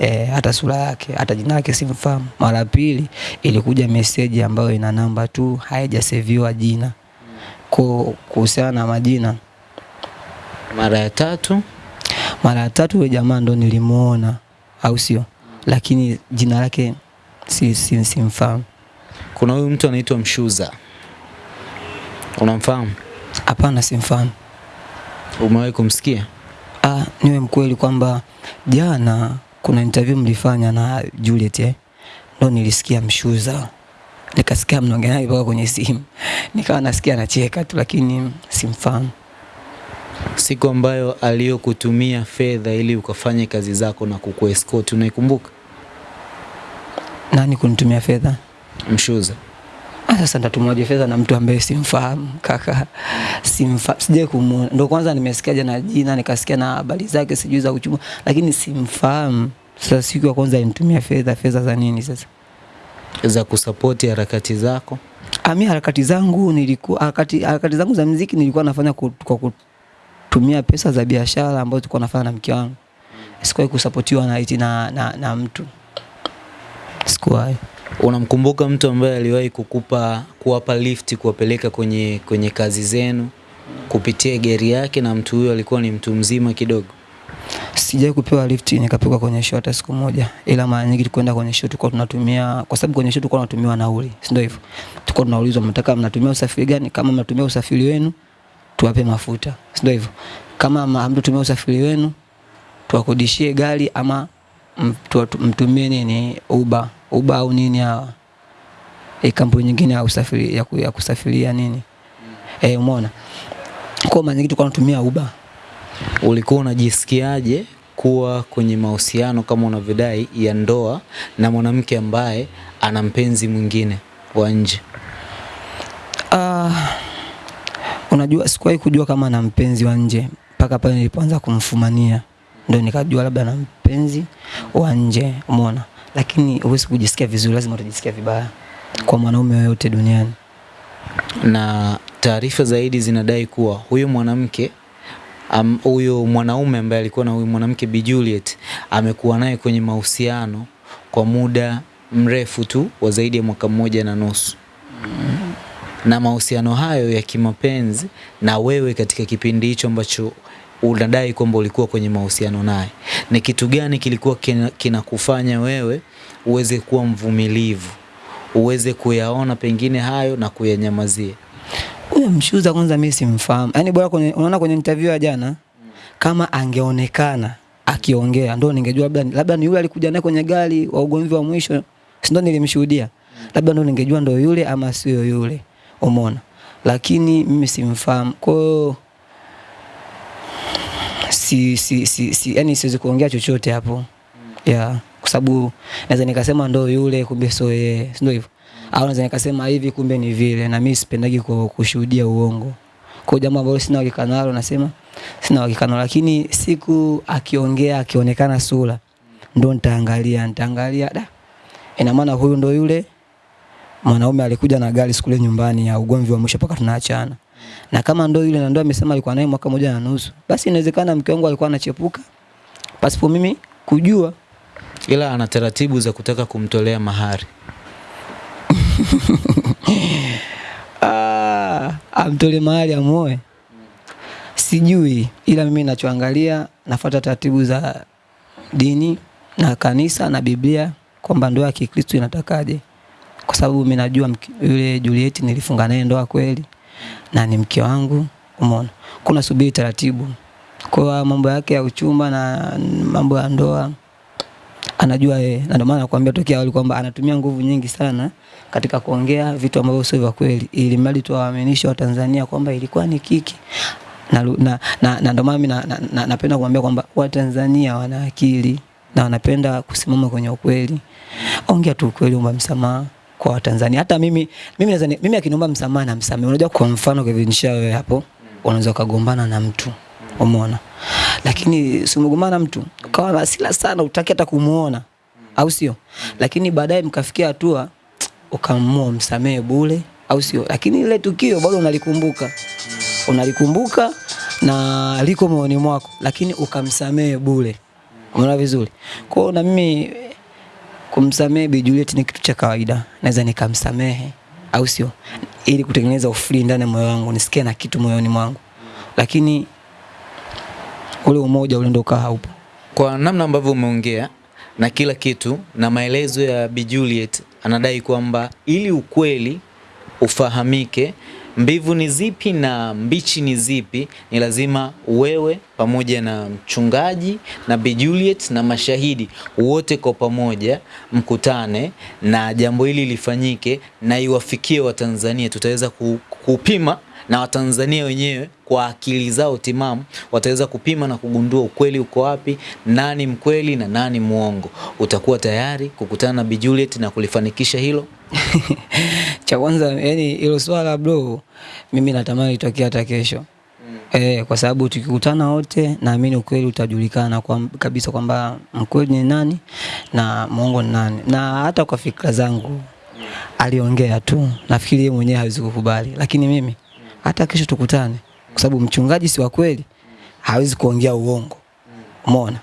[SPEAKER 1] e, hata sura yake hata jina lake simfahamu. Mara ya pili ilikuja meseji ambayo ina namba tu, haijaseviwa jina. Kwa kuhusiana na majina,
[SPEAKER 2] Mara ya tatu
[SPEAKER 1] mara ya tatu yule jamaa ndo nilimuona, au sio? Lakini jina lake si, si, simfahamu.
[SPEAKER 2] kuna huyu mtu anaitwa Mshuza, unamfahamu?
[SPEAKER 1] Hapana, simfahamu.
[SPEAKER 2] Umewahi kumsikia?
[SPEAKER 1] Ah, niwe mkweli kwamba jana kuna interview mlifanya na Juliet eh? Ndo nilisikia Mshuza, nikasikia mnaongea naye mpaka kwenye simu, nikawa nasikia anacheka tu, lakini simfahamu.
[SPEAKER 2] Siku ambayo aliyokutumia fedha ili ukafanye kazi zako na kukuescort, unaikumbuka?
[SPEAKER 1] Nani kunitumia fedha?
[SPEAKER 2] Mshuza.
[SPEAKER 1] Sasa ndatumwaje fedha na mtu ambaye simfahamu kaka, simfa sijai kumuona. Ndio kwanza nimesikia jana jina, nikasikia na habari zake sijui za uchumi, lakini simfahamu. Sasa siku ya kwanza alinitumia fedha, fedha za nini sasa?
[SPEAKER 2] za kusapoti harakati zako.
[SPEAKER 1] Ami harakati zangu nilikuwa harakati, harakati zangu za muziki nilikuwa nafanya kwa kutumia pesa za biashara ambazo tulikuwa nafanya na mke wangu. Sikuwahi kusapotiwa na na, na, na mtu. Sikuwahi.
[SPEAKER 2] Unamkumbuka mtu ambaye aliwahi kukupa kuwapa lift kuwapeleka kwenye kwenye kazi zenu kupitia gari yake, na mtu huyo alikuwa ni mtu mzima kidogo?
[SPEAKER 1] Sijai kupewa lift nikapewa kwenye show hata siku moja, ila mara nyingi tukwenda kwenye show tulikuwa tunatumia, kwa sababu kwenye show tulikuwa tunatumiwa nauli, si ndio hivyo? Tulikuwa tunaulizwa mnataka mnatumia usafiri gani? Kama mnatumia usafiri wenu tuwape mafuta, si ndio hivyo? Kama ma- hamtatumia usafiri wenu tuwakodishie gari ama mtumie nini? Uba uba au nini hawa? E, kampuni nyingine ya usafiri ya, ya kusafiria nini? Eh, umeona? Kwa maana nyingi tulikuwa tunatumia uba
[SPEAKER 2] Ulikuwa unajisikiaje kuwa kwenye mahusiano kama unavyodai ya ndoa na mwanamke ambaye ana mpenzi mwingine wa nje?
[SPEAKER 1] Ah, unajua sikuwahi kujua kama ana mpenzi wa nje mpaka pale nilipoanza kumfumania, ndo nikajua labda na mpenzi wa nje, umeona. Lakini huwezi kujisikia vizuri, lazima utajisikia vibaya kwa mwanaume yoyote duniani.
[SPEAKER 2] na taarifa zaidi zinadai kuwa huyo mwanamke huyo huyo mwanaume ambaye alikuwa na huyu mwanamke Bi Juliet amekuwa naye kwenye mahusiano kwa muda mrefu tu wa zaidi ya mwaka mmoja na nusu na mahusiano hayo ya kimapenzi na wewe katika kipindi hicho ambacho unadai kwamba ulikuwa kwenye mahusiano naye, ni kitu gani kilikuwa kinakufanya kina- wewe uweze kuwa mvumilivu, uweze kuyaona pengine hayo na kuyanyamazia?
[SPEAKER 1] Huyo mshuza kwanza mimi simfahamu. Yaani bora kwenye unaona kwenye interview ya jana kama angeonekana akiongea ndo ningejua labda labda ni yule alikuja naye kwenye gari wa ugomvi wa mwisho. Si ndo nilimshuhudia. Labda ndo ningejua ndo yule ama sio yule. Umeona? Lakini mimi simfahamu. Kwa hiyo si si si, si yani siwezi kuongea chochote hapo. Yeah, kwa sababu naweza nikasema ndo yule kumbe sio yeye. Ndio hivyo? Au naweza nikasema hivi kumbe ni vile na mimi sipendagi kushuhudia uongo. Kwa jambo ambalo sina uhakika nalo nasema sina uhakika nalo lakini siku akiongea akionekana sura ndo nitaangalia nitaangalia da. Ina maana huyu ndo yule mwanaume alikuja na gari siku ile nyumbani ya ugomvi wa mwisho mpaka tunaachana. Na kama ndo yule na ndo amesema alikuwa naye mwaka moja na nusu, basi inawezekana mke wangu alikuwa anachepuka pasipo mimi kujua.
[SPEAKER 2] Ila ana taratibu za kutaka kumtolea mahari.
[SPEAKER 1] Ah, amtole mahari amuoe. Sijui, ila mimi ninachoangalia nafuata taratibu za dini na kanisa na Biblia kwamba ndoa ya Kikristo inatakaje, kwa sababu mimi najua yule Juliet nilifunga naye ndoa kweli na ni mke wangu. Umeona, kuna subiri taratibu. Kwa mambo yake ya uchumba na mambo ya ndoa anajua yeye, na ndio maana nakwambia tokea awali kwamba anatumia nguvu nyingi sana katika kuongea vitu ambavyo sio vya kweli, ili mradi tu waaminishe Watanzania kwamba ilikuwa ni kiki na, na, na, na ndio maana mimi na, na, na, napenda kumwambia kwamba Watanzania wana akili na wanapenda kusimama kwenye ukweli. Ongea tu ukweli, omba msamaha kwa Watanzania. Hata mimi mimi naweza mimi akiniomba msamaha na msamaha. Unajua, kwa mfano Kevin wewe hapo, unaweza ukagombana na mtu umeona, lakini si umegombana na mtu ukawa na hasira sana, utaki hata kumuona, au sio? Lakini baadaye mkafikia hatua ukamua msamehe bure, au sio? Lakini ile tukio bado unalikumbuka, unalikumbuka na liko moyoni mwako, lakini ukamsamehe bure. Umeona vizuri? Kwa na mimi kumsamehe Bi Juliet ni kitu cha kawaida, naweza nikamsamehe, au sio? Ili kutengeneza ufri ndani ya moyo wangu, nisikie na kitu moyoni mwangu, lakini ule umoja ule ndio haupo.
[SPEAKER 2] Kwa namna ambavyo umeongea na kila kitu na maelezo ya Bi Juliet, anadai kwamba ili ukweli ufahamike, mbivu ni zipi na mbichi ni zipi, ni lazima wewe pamoja na mchungaji na Bi Juliet na mashahidi wote kwa pamoja mkutane na jambo hili lifanyike na iwafikie Watanzania. Tutaweza kupima na Watanzania wenyewe kwa akili zao timamu wataweza kupima na kugundua ukweli uko wapi, nani mkweli na nani mwongo. Utakuwa tayari kukutana na Bi Juliet na kulifanikisha hilo?
[SPEAKER 1] Cha kwanza yani hilo swala bro, mimi natamani litokee hata kesho. Mm. Eh, kwa sababu tukikutana wote naamini ukweli utajulikana kwa, kabisa kwamba mkweli ni nani na mwongo ni nani, na hata kwa fikra zangu mm. aliongea tu, nafikiri yeye mwenyewe hawezi kukubali, lakini mimi hata kesho tukutane, kwa sababu mchungaji si wa kweli, hawezi kuongea uongo. Umeona?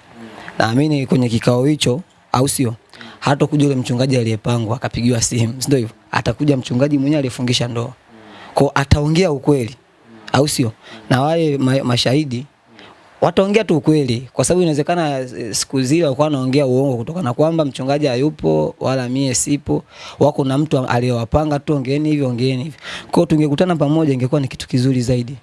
[SPEAKER 1] Naamini kwenye kikao hicho, au sio? Hata kuja yule mchungaji aliyepangwa akapigiwa simu, si ndio hivyo? Atakuja mchungaji mwenyewe aliyefungisha ndoa, kwa ataongea ukweli, au sio? Na wale ma mashahidi wataongea tu ukweli, kwa sababu inawezekana eh, siku zile walikuwa wanaongea uongo kutokana na kwamba mchungaji hayupo wala mie sipo, wako na mtu aliyowapanga tu, ongeeni hivi, ongeeni hivi. Kwa tungekutana pamoja, ingekuwa ni kitu kizuri zaidi.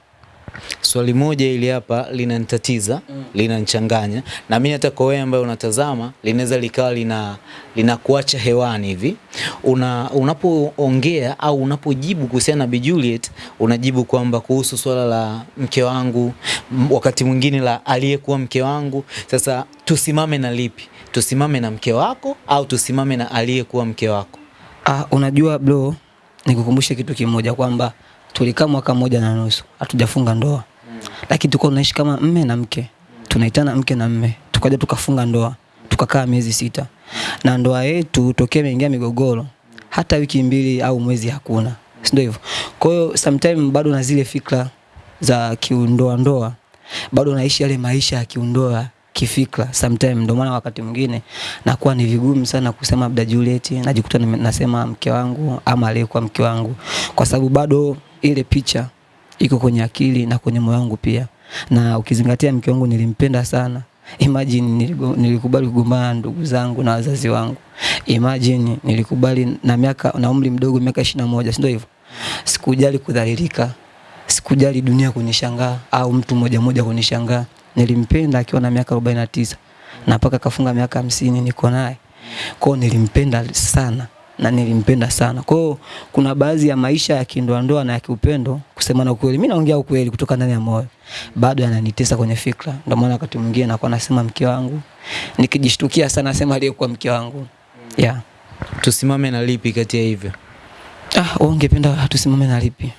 [SPEAKER 2] Swali moja ili hapa linanitatiza, mm. linanichanganya na mimi hata kwa wewe ambaye unatazama linaweza likawa lina linakuacha hewani hivi. Una unapoongea au unapojibu kuhusiana na Bi Juliet unajibu kwamba kuhusu swala la mke wangu, wakati mwingine la aliyekuwa mke wangu. Sasa tusimame na lipi? Tusimame na mke wako au tusimame na aliyekuwa mke wako?
[SPEAKER 1] Ah, unajua bro, nikukumbushe kitu kimoja kwamba tulikaa mwaka mmoja na nusu hatujafunga ndoa, lakini tulikuwa tunaishi kama mme na mke, tunaitana mke na mme, tukaja tukafunga ndoa, tukakaa miezi sita, na ndoa yetu tokea imeingia migogoro, hata wiki mbili au mwezi hakuna, si ndio hivyo. Kwa hiyo sometime bado na zile fikra za kiundoa ndoa, bado naishi yale maisha ya kiundoa kifikra sometime. Ndio maana wakati mwingine nakuwa ni vigumu sana kusema labda Juliet, najikuta nasema mke wangu ama aliyekuwa mke wangu, kwa sababu bado ile picha iko kwenye akili na kwenye moyo wangu pia, na ukizingatia mke wangu nilimpenda sana. Imagine nilikubali kugombana ndugu zangu na wazazi wangu. Imagine nilikubali na miaka na umri mdogo miaka 21, si ndio hivyo? Sikujali kudhalilika, sikujali dunia kunishangaa au mtu mmoja mmoja kunishangaa. Nilimpenda akiwa na miaka 49 na mpaka kafunga miaka hamsini niko naye. Kwao nilimpenda sana na nilimpenda sana. Kwao kuna baadhi ya maisha ya kindoa ndoa na ya kiupendo, kusema na ukweli, mimi naongea ukweli kutoka ndani ya moyo, bado yananitesa kwenye fikra. Ndio maana wakati mwingine nakuwa nasema mke wangu, nikijishtukia sana nasema aliyekuwa mke wangu. Yeah.
[SPEAKER 2] Tusimame na lipi kati ya hivyo?
[SPEAKER 1] Ah, wewe ungependa tusimame na lipi?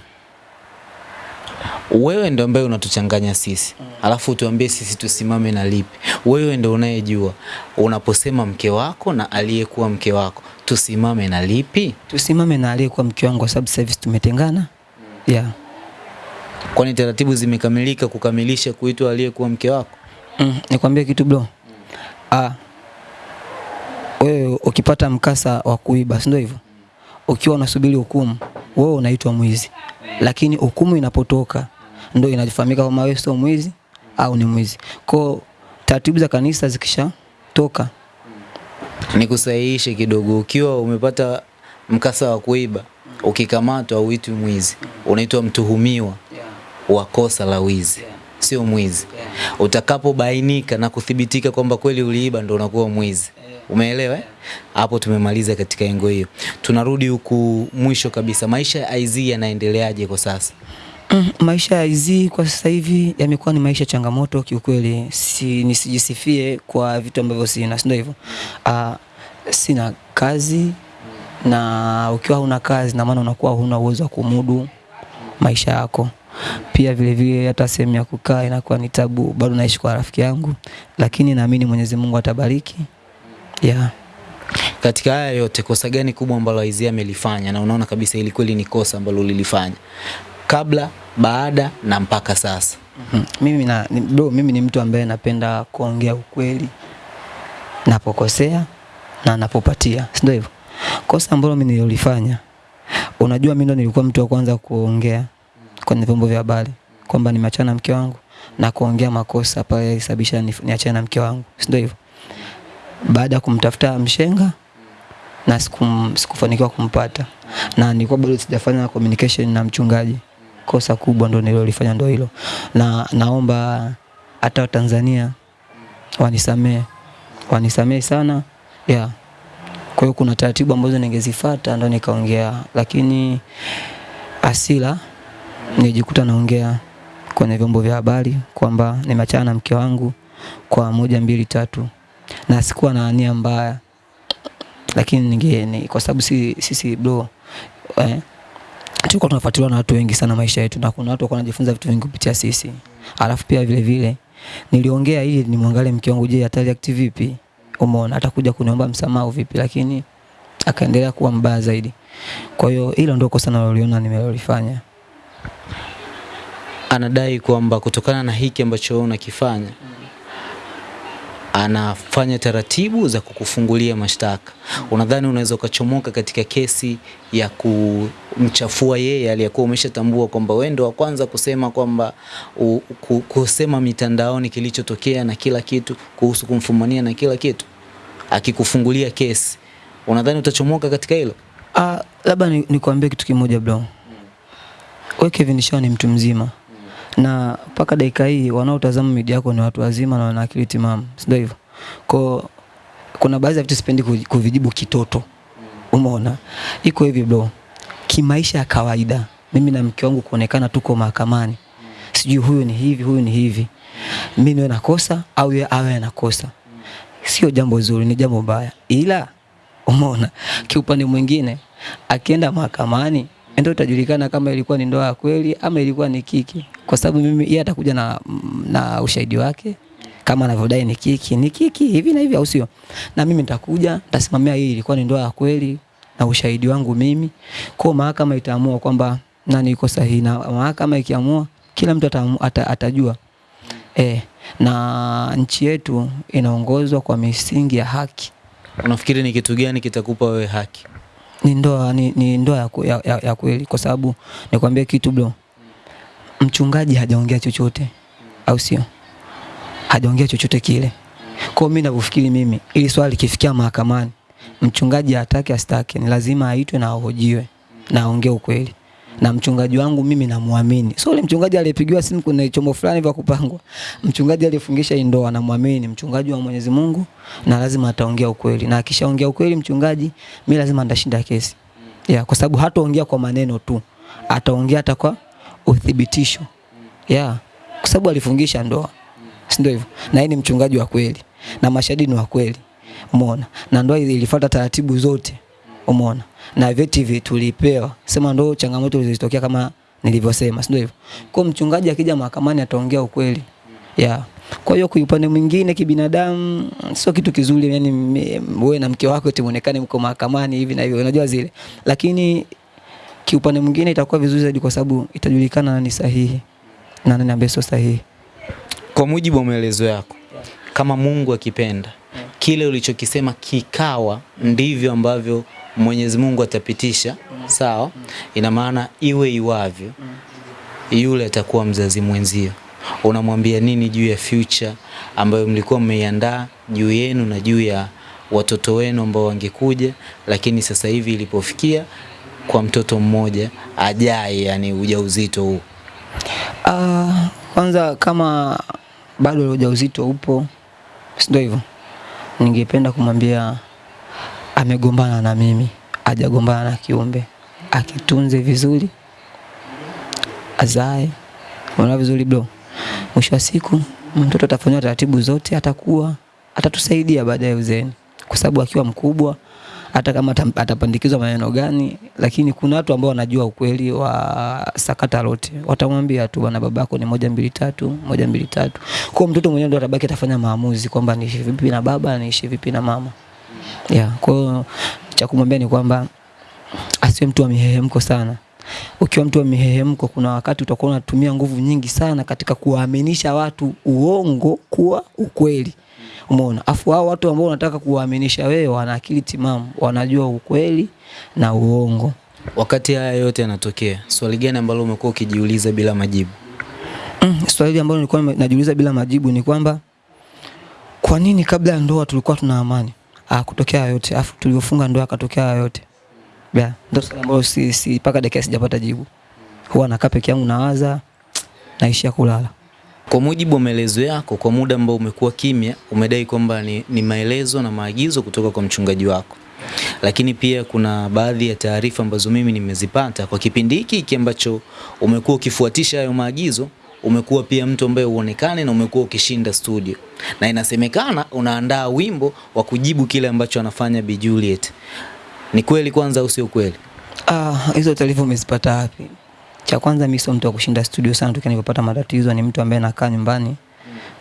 [SPEAKER 2] Wewe ndo ambaye unatuchanganya sisi, alafu tuambie sisi tusimame na lipi. Wewe ndo unayejua unaposema mke wako na aliyekuwa mke wako, tusimame na lipi?
[SPEAKER 1] Tusimame na aliyekuwa mke wangu kwa sababu sasa hivi tumetengana. Yeah.
[SPEAKER 2] Kwani taratibu zimekamilika kukamilisha kuitwa aliyekuwa mke wako?
[SPEAKER 1] Mm, nikwambie kitu bro. Ah. Wewe ukipata mkasa wa kuiba, si ndio hivyo? Ukiwa unasubiri hukumu, wewe unaitwa mwizi. Lakini hukumu inapotoka ndio inafahamika kama wewe sio mwizi au ni mwizi. Kwa taratibu za kanisa zikishatoka,
[SPEAKER 2] Nikusahihishe kidogo, ukiwa umepata mkasa wa kuiba, ukikamatwa uitwi mwizi, unaitwa mtuhumiwa wa kosa la wizi, sio mwizi. Utakapobainika na kuthibitika kwamba kweli uliiba, ndo unakuwa mwizi. Umeelewa? eh? Hapo tumemaliza katika engo hiyo. Tunarudi huku mwisho kabisa, maisha ya IZ yanaendeleaje kwa sasa?
[SPEAKER 1] Mm, maisha ya Izzy kwa sasa hivi yamekuwa ni maisha changamoto kiukweli. Si, nisijisifie kwa vitu ambavyo sina, si ndio hivyo? Ah, sina kazi na ukiwa huna kazi na maana unakuwa huna uwezo wa kumudu maisha yako. Pia vile vile hata sehemu ya kukaa inakuwa ni tabu. Bado naishi kwa rafiki yangu, lakini naamini Mwenyezi Mungu atabariki. Yeah.
[SPEAKER 2] Katika haya yote, kosa gani kubwa ambalo Izzy amelifanya na unaona kabisa ili kweli ni kosa ambalo lilifanya kabla, baada na mpaka sasa?
[SPEAKER 1] Mm -hmm. Mimi na ni, bro, mimi ni mtu ambaye napenda kuongea ukweli napokosea na napopatia, si ndio hivyo? Kosa ambalo mimi nililofanya, unajua mimi ndo nilikuwa mtu wa kwanza kuongea kwenye vyombo vya habari kwamba nimeachana na mke wangu na kuongea makosa pale yalisababisha ni- niachane na mke wangu, si ndio hivyo? Baada ya kumtafuta mshenga na sikum, sikufanikiwa kumpata na nilikuwa bado sijafanya communication na mchungaji. Kosa kubwa ndo nilolifanya ndo hilo, na naomba hata Watanzania wanisamee, wanisamee sana. Yeah. Kwa hiyo kuna taratibu ambazo ningezifuata ndo nikaongea, lakini asila nijikuta naongea kwenye vyombo vya habari kwamba nimeachana na mke wangu kwa moja mbili tatu, na sikuwa na nia mbaya, lakini ninge ni, kwa sababu si, sisi bro eh, tulikuwa tunafuatiliwa na watu wengi sana maisha yetu, na kuna watu walikuwa wanajifunza vitu vingi kupitia sisi. Alafu pia vile vile niliongea ili nimwangalie mke wangu, je, atareact vipi? Umeona, atakuja kuniomba msamaha vipi? Lakini akaendelea kuwa mbaya zaidi. Kwa hiyo hilo ndio kosa naloliona nimelolifanya.
[SPEAKER 2] Anadai kwamba kutokana na hiki ambacho unakifanya unakifanya anafanya taratibu za kukufungulia mashtaka. Unadhani unaweza ukachomoka katika kesi ya kumchafua yeye aliyekuwa umeshatambua kwamba wewe ndio wa kwanza kusema kwamba kusema mitandaoni kilichotokea na kila kitu kuhusu kumfumania na kila kitu, akikufungulia kesi, unadhani utachomoka katika hilo?
[SPEAKER 1] Ah, labda ni- nikwambie kitu kimoja bro. Wewe Kevin Shaw ni mtu mzima. Na mpaka dakika hii wanaotazama media yako ni watu wazima na wana akili timamu. Si ndio hivyo? Kwa kuna baadhi ya vitu sipendi kuvijibu kitoto. Umeona? Iko hivi bro. Kimaisha ya kawaida, mimi na mke wangu kuonekana tuko mahakamani. Sijui huyu ni hivi, huyu ni hivi. Mimi niwe nakosa au yeye awe anakosa. Sio jambo zuri, ni jambo baya. Ila Umeona? Kiupande mwingine akienda mahakamani ndio itajulikana kama ilikuwa ni ndoa ya kweli ama ilikuwa ni kiki, kwa sababu mimi yeye atakuja na, na ushahidi wake kama anavyodai ni kiki, ni kiki hivi na hivi, au sio? Na mimi nitakuja nitasimamia hii ilikuwa ni ndoa ya kweli na ushahidi wangu mimi. Kwa mahakama itaamua kwamba nani yuko sahihi, na mahakama ikiamua, kila mtu atamu, ata, atajua e, na nchi yetu inaongozwa kwa misingi ya haki.
[SPEAKER 2] Unafikiri ni kitu gani kitakupa wewe haki?
[SPEAKER 1] Ni ndoa, ni, ni ndoa ya, ya, ya, ya kweli, kwa sababu nikwambie kitu bro, mchungaji hajaongea chochote, au sio? Hajaongea chochote kile. Kwa mimi ninavyofikiri mimi, ili swali likifikia mahakamani, mchungaji atake asitake, ni lazima aitwe na ahojiwe na aongee ukweli. Na mchungaji wangu mimi namwamini, sio ile mchungaji aliyepigiwa simu kuna chombo fulani vya kupangwa. Mchungaji aliyefungisha hii ndoa namwamini, mchungaji wa Mwenyezi Mungu, na lazima ataongea ukweli, na akishaongea ukweli mchungaji, mimi lazima ndashinda kesi ya, kwa sababu hataongea kwa maneno tu, ataongea hata kwa uthibitisho. Ya, kwa sababu alifungisha ndoa, si ndio hivyo? Na yeye ni mchungaji wa kweli. Na mashahidi ni wa kweli, umeona, na ndoa ilifuata taratibu zote, umeona, na vyeti tulipewa, sema ndio changamoto zilizotokea kama nilivyosema, si ndio hivyo? Kwa mchungaji akija mahakamani ataongea ukweli. Ya. Kwa hiyo kwa upande mwingine kibinadamu sio kitu kizuri, yani wewe na mke wako tumonekane mko mahakamani hivi na hivyo, unajua zile, lakini kiupande mwingine itakuwa vizuri zaidi, kwa sababu itajulikana nani sahihi na nani ambaye sio sahihi.
[SPEAKER 2] Kwa mujibu wa maelezo yako, kama Mungu akipenda, kile ulichokisema kikawa ndivyo ambavyo Mwenyezi Mungu atapitisha, sawa? Ina maana iwe iwavyo, yule atakuwa mzazi mwenzio. Unamwambia nini juu ya future ambayo mlikuwa mmeiandaa juu yenu na juu ya watoto wenu ambao wangekuja, lakini sasa hivi ilipofikia kwa mtoto mmoja ajaye, yani ujauzito huu?
[SPEAKER 1] Uh, kwanza kama bado ujauzito upo, ndio hivyo, ningependa kumwambia amegombana na mimi, ajagombana na kiumbe, akitunze vizuri, azae, unaona vizuri bro. Mwisho wa siku mtoto atafanywa taratibu zote, atakuwa atatusaidia baadaye uzeni kwa sababu akiwa mkubwa hata kama atapandikizwa maneno gani, lakini kuna watu ambao wanajua ukweli wa sakata lote, watamwambia tu bwana, babako ni moja mbili tatu, moja mbili tatu. Kwa mtoto mwenyewe ndo atabaki atafanya maamuzi kwamba niishi vipi na baba, niishi vipi na mama. Yeah, kwa hiyo cha kumwambia ni kwamba asiwe mtu wa mihehemko sana. Ukiwa mtu wa mihehemko, kuna wakati utakuwa unatumia nguvu nyingi sana katika kuwaaminisha watu uongo kuwa ukweli. Umeona? Afu hao watu ambao unataka kuwaaminisha wewe wana akili timamu, wanajua ukweli na uongo.
[SPEAKER 2] Wakati haya yote yanatokea, swali gani ambalo umekuwa ukijiuliza bila majibu?
[SPEAKER 1] Mm, swali ambalo nilikuwa najiuliza bila majibu ni kwamba kwa nini kabla ya ndoa tulikuwa tuna amani? Ah, kutokea yote. Afu tuliofunga ndoa akatokea yote. Yeah, ndio swali ambalo si, si paka dakika sijapata jibu. Huwa nakaa peke yangu nawaza, naishia kulala.
[SPEAKER 2] Kwa mujibu wa maelezo yako, kwa muda ambao umekuwa kimya, umedai kwamba ni, ni maelezo na maagizo kutoka kwa mchungaji wako, lakini pia kuna baadhi ya taarifa ambazo mimi nimezipata kwa kipindi hiki hiki ambacho umekuwa ukifuatisha hayo maagizo, umekuwa pia mtu ambaye uonekane na umekuwa ukishinda studio, na inasemekana unaandaa wimbo wa kujibu kile ambacho anafanya Bi Juliet. Ni kweli kwanza au sio kweli?
[SPEAKER 1] Ah, hizo taarifa umezipata wapi? Cha kwanza mimi sio mtu wa kushinda studio sana, tukiwa nilipopata matatizo ni mtu ambaye nakaa nyumbani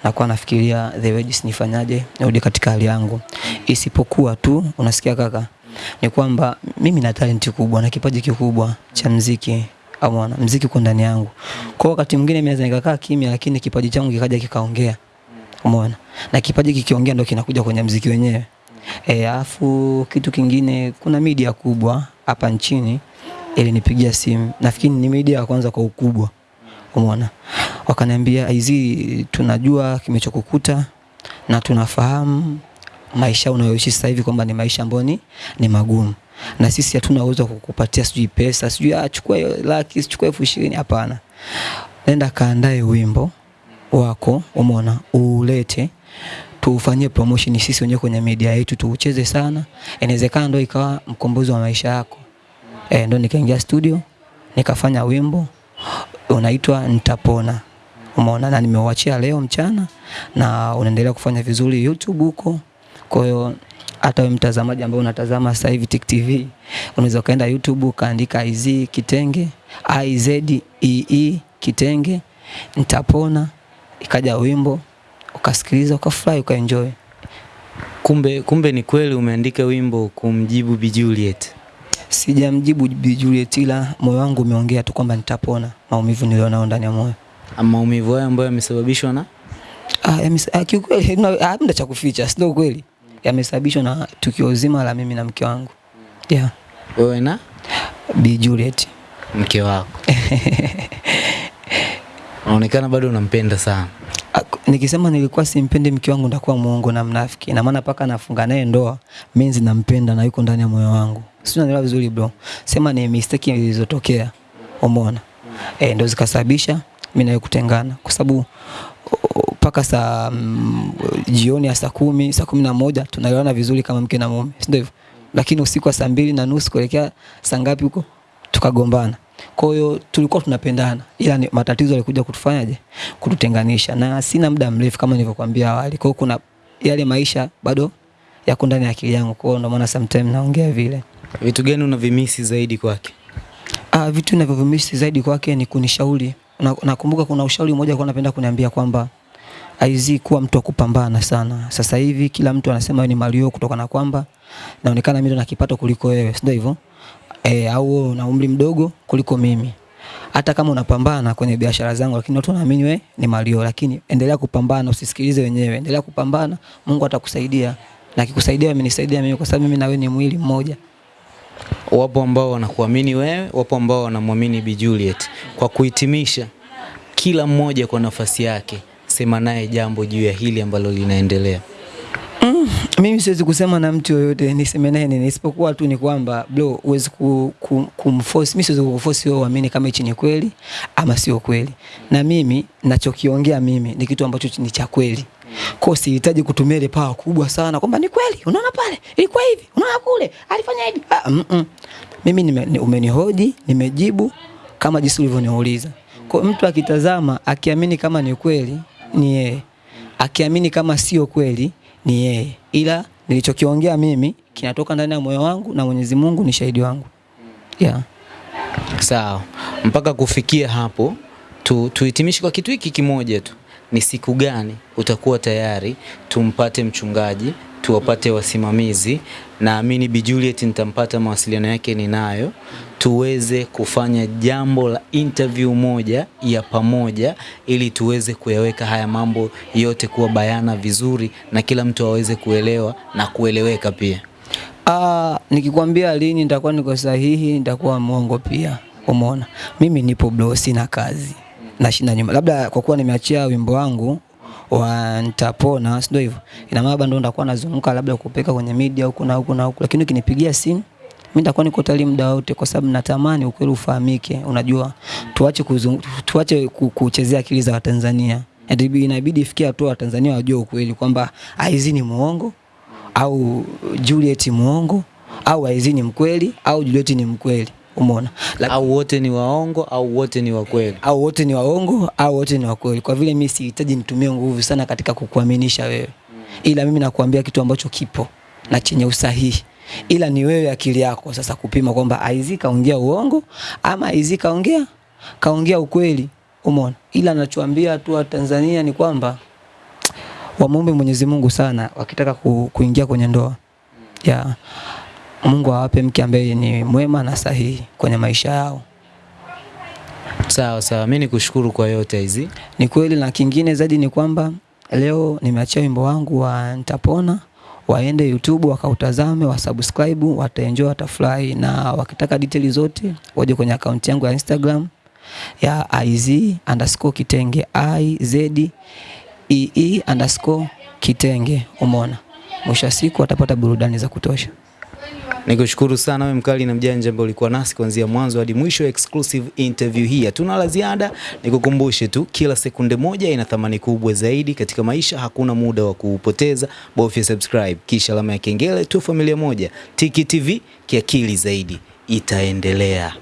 [SPEAKER 1] na kwa nafikiria the way jinsi nifanyaje nirudi katika hali yangu. Isipokuwa tu unasikia kaka, ni kwamba mimi na talent kubwa na kipaji kikubwa cha mziki. Amona, mziki uko ndani yangu. Kwa wakati mwingine mimi naweza nikakaa kimya, lakini kipaji changu kikaja kikaongea. Umeona? Na kipaji kikiongea ndio kinakuja kwenye mziki wenyewe. Eh, afu kitu kingine kuna media kubwa hapa nchini ilinipigia simu. Nafikiri ni media ya kwanza kwa ukubwa. Umeona? Wakaniambia hizi tunajua kimechokukuta na tunafahamu maisha unayoishi sasa hivi kwamba ni maisha ambayo ni, ni magumu. Na sisi hatuna uwezo kukupatia sijui pesa, sijui ah, chukua laki, sijui elfu ishirini hapana. Nenda kaandae wimbo wako, umeona? Ulete tuufanyie promotion sisi wenyewe kwenye media yetu tuucheze sana. Inawezekana ndio ikawa mkombozi wa maisha yako. Eh, ndo nikaingia studio nikafanya wimbo unaitwa Nitapona. Umeona, na nimeuachia leo mchana na unaendelea kufanya vizuri YouTube huko. Kwa hiyo hata wewe mtazamaji ambaye unatazama sasa hivi Tik TV unaweza ukaenda YouTube ukaandika IZ Kitenge, IZ E E Kitenge, Nitapona, ikaja wimbo ukasikiliza, ukafurahi, ukaenjoy.
[SPEAKER 2] Kumbe, kumbe ni kweli umeandika wimbo kumjibu Bi Juliet.
[SPEAKER 1] Sijamjibu Bi Juliet ila moyo wangu umeongea tu kwamba nitapona maumivu nilionao ndani ya moyo.
[SPEAKER 2] Maumivu hayo ambayo yamesababishwa na
[SPEAKER 1] Ah, ah, kiukweli hamna hamna cha kuficha, sio kweli. Yamesababishwa na tukio zima la mimi na mke wangu. Yeah,
[SPEAKER 2] wewe na
[SPEAKER 1] Bi Juliet.
[SPEAKER 2] mke wako. Unaonekana bado unampenda sana.
[SPEAKER 1] Ah, Nikisema nilikuwa simpendi mke wangu ndakuwa muongo na mnafiki. Na maana paka nafunga naye ndoa, mimi nampenda na yuko ndani ya moyo wangu. Sio unaelewa vizuri bro. Sema ni mistake zilizotokea. Umeona? Eh, ndio zikasababisha mimi naye kutengana kwa sababu mpaka saa mm, jioni ya saa kumi saa kumi na moja tunaelewana vizuri kama mke na mume, si ndio hivyo? Lakini usiku wa saa mbili na nusu kuelekea saa ngapi huko tukagombana. Kwa hiyo tulikuwa tunapendana, ila ni matatizo yalikuja kutufanyaje, kututenganisha, na sina muda mrefu kama nilivyokuambia awali. Kwa hiyo kuna yale maisha bado yako ndani ya akili yangu, kwa hiyo ndio maana sometimes naongea vile.
[SPEAKER 2] Vitu gani unavimisi zaidi kwake?
[SPEAKER 1] Ah, vitu ninavyovimisi zaidi kwake ni kunishauri. Nakumbuka Na- kuna ushauri mmoja alikuwa anapenda kuniambia kwamba aizi kuwa mtu wa kupambana sana. Sasa hivi kila mtu anasema ni Mario kutokana na kwamba naonekana mimi na kipato kuliko wewe, si ndio hivyo? Eh, au na umri mdogo kuliko mimi. Hata kama unapambana kwenye biashara zangu lakini watu wanaamini wewe ni Mario, lakini endelea kupambana, usisikilize wenyewe. Endelea kupambana, Mungu atakusaidia. Na akikusaidia amenisaidia mimi kwa sababu mimi na wewe ni mwili mmoja.
[SPEAKER 2] Wapo ambao wanakuamini wewe, wapo ambao wanamwamini Bi Juliet. Kwa kuhitimisha, kila mmoja kwa nafasi yake, sema naye jambo juu ya hili ambalo linaendelea.
[SPEAKER 1] Mm, Mimi siwezi kusema na mtu yoyote niseme naye nini, isipokuwa tu ni kwamba bro, huwezi ku, ku, kumforce. Mimi siwezi kukuforce wewe uamini kama hichi ni kweli ama sio kweli, na mimi nachokiongea mimi ni kitu ambacho ni cha kweli. Kwa sihitaji kutumia ile power kubwa sana kwamba ni kweli, unaona pale ilikuwa hivi, unaona kule alifanya hivi. Ah, mm -mm. Mimi nime, ni- umenihoji, nimejibu kama jinsi ulivyoniuliza. Kwa mtu akitazama akiamini kama ni kweli ni yeye, akiamini kama sio kweli ni yeye, ila nilichokiongea mimi kinatoka ndani ya moyo wangu na Mwenyezi Mungu ni shahidi wangu. Yeah.
[SPEAKER 2] Sawa, mpaka kufikia hapo tu, tuhitimishe kwa kitu hiki kimoja tu. Ni siku gani utakuwa tayari tumpate mchungaji, tuwapate wasimamizi? Naamini Bi Juliet nitampata, mawasiliano yake ninayo, tuweze kufanya jambo la interview moja ya pamoja, ili tuweze kuyaweka haya mambo yote kuwa bayana vizuri, na kila mtu aweze kuelewa na kueleweka pia.
[SPEAKER 1] Ah, nikikwambia lini nitakuwa niko sahihi, nitakuwa mwongo pia. Umeona? Mimi nipo bro, sina kazi. Nashinda nyuma. Labda kwa kuwa nimeachia wimbo wangu wa nitapona, si ndio hivyo? Ina maana bado nitakuwa nazunguka labda kupeka kwenye media huko na huko na huko, Lakini ukinipigia simu mimi nitakuwa niko tayari muda wote kwa sababu natamani ukweli ufahamike. Unajua, tuache kuzung, tuache kuchezea akili za Watanzania. Inabidi ifikie hatua Watanzania wajue ukweli kwamba Aizi ni muongo au Juliet muongo au Aizi ni mkweli au Juliet ni mkweli. Umeona? like,
[SPEAKER 2] Au wote ni waongo au wote ni wakweli
[SPEAKER 1] au wote ni waongo au wote ni wakweli. Kwa vile mi sihitaji nitumie nguvu sana katika kukuaminisha wewe, ila mimi nakuambia kitu ambacho kipo na chenye usahihi, ila ni wewe akili yako sasa kupima kwamba Aizi kaongea uongo ama Aizi kaongea kaongea ukweli. Umeona? Ila nachoambia tu Tanzania ni kwamba wamwombe Mwenyezi Mungu sana wakitaka ku, kuingia kwenye ndoa ya Mungu awape mke ambaye ni mwema na sahihi kwenye maisha yao.
[SPEAKER 2] Sawa sawa, mimi nikushukuru kwa yote hizi.
[SPEAKER 1] Ni kweli, na kingine zaidi ni kwamba leo nimeachia wimbo wangu wa Nitapona, waende YouTube wakautazame, wasubscribe, wataenjoy, watafurahi, na wakitaka details zote waje kwenye akaunti yangu ya Instagram ya iz underscore kitenge iz ee underscore kitenge. Umeona, mwisho wa siku watapata burudani za kutosha.
[SPEAKER 2] Nikushukuru sana wewe mkali na mjanja ambaye ulikuwa nasi kuanzia mwanzo hadi mwisho exclusive interview hii. Hatuna la ziada, nikukumbushe tu kila sekunde moja ina thamani kubwa zaidi katika maisha, hakuna muda wa kuupoteza. Bofya subscribe kisha alama ya kengele tu, familia moja. Tiki TV kiakili zaidi itaendelea.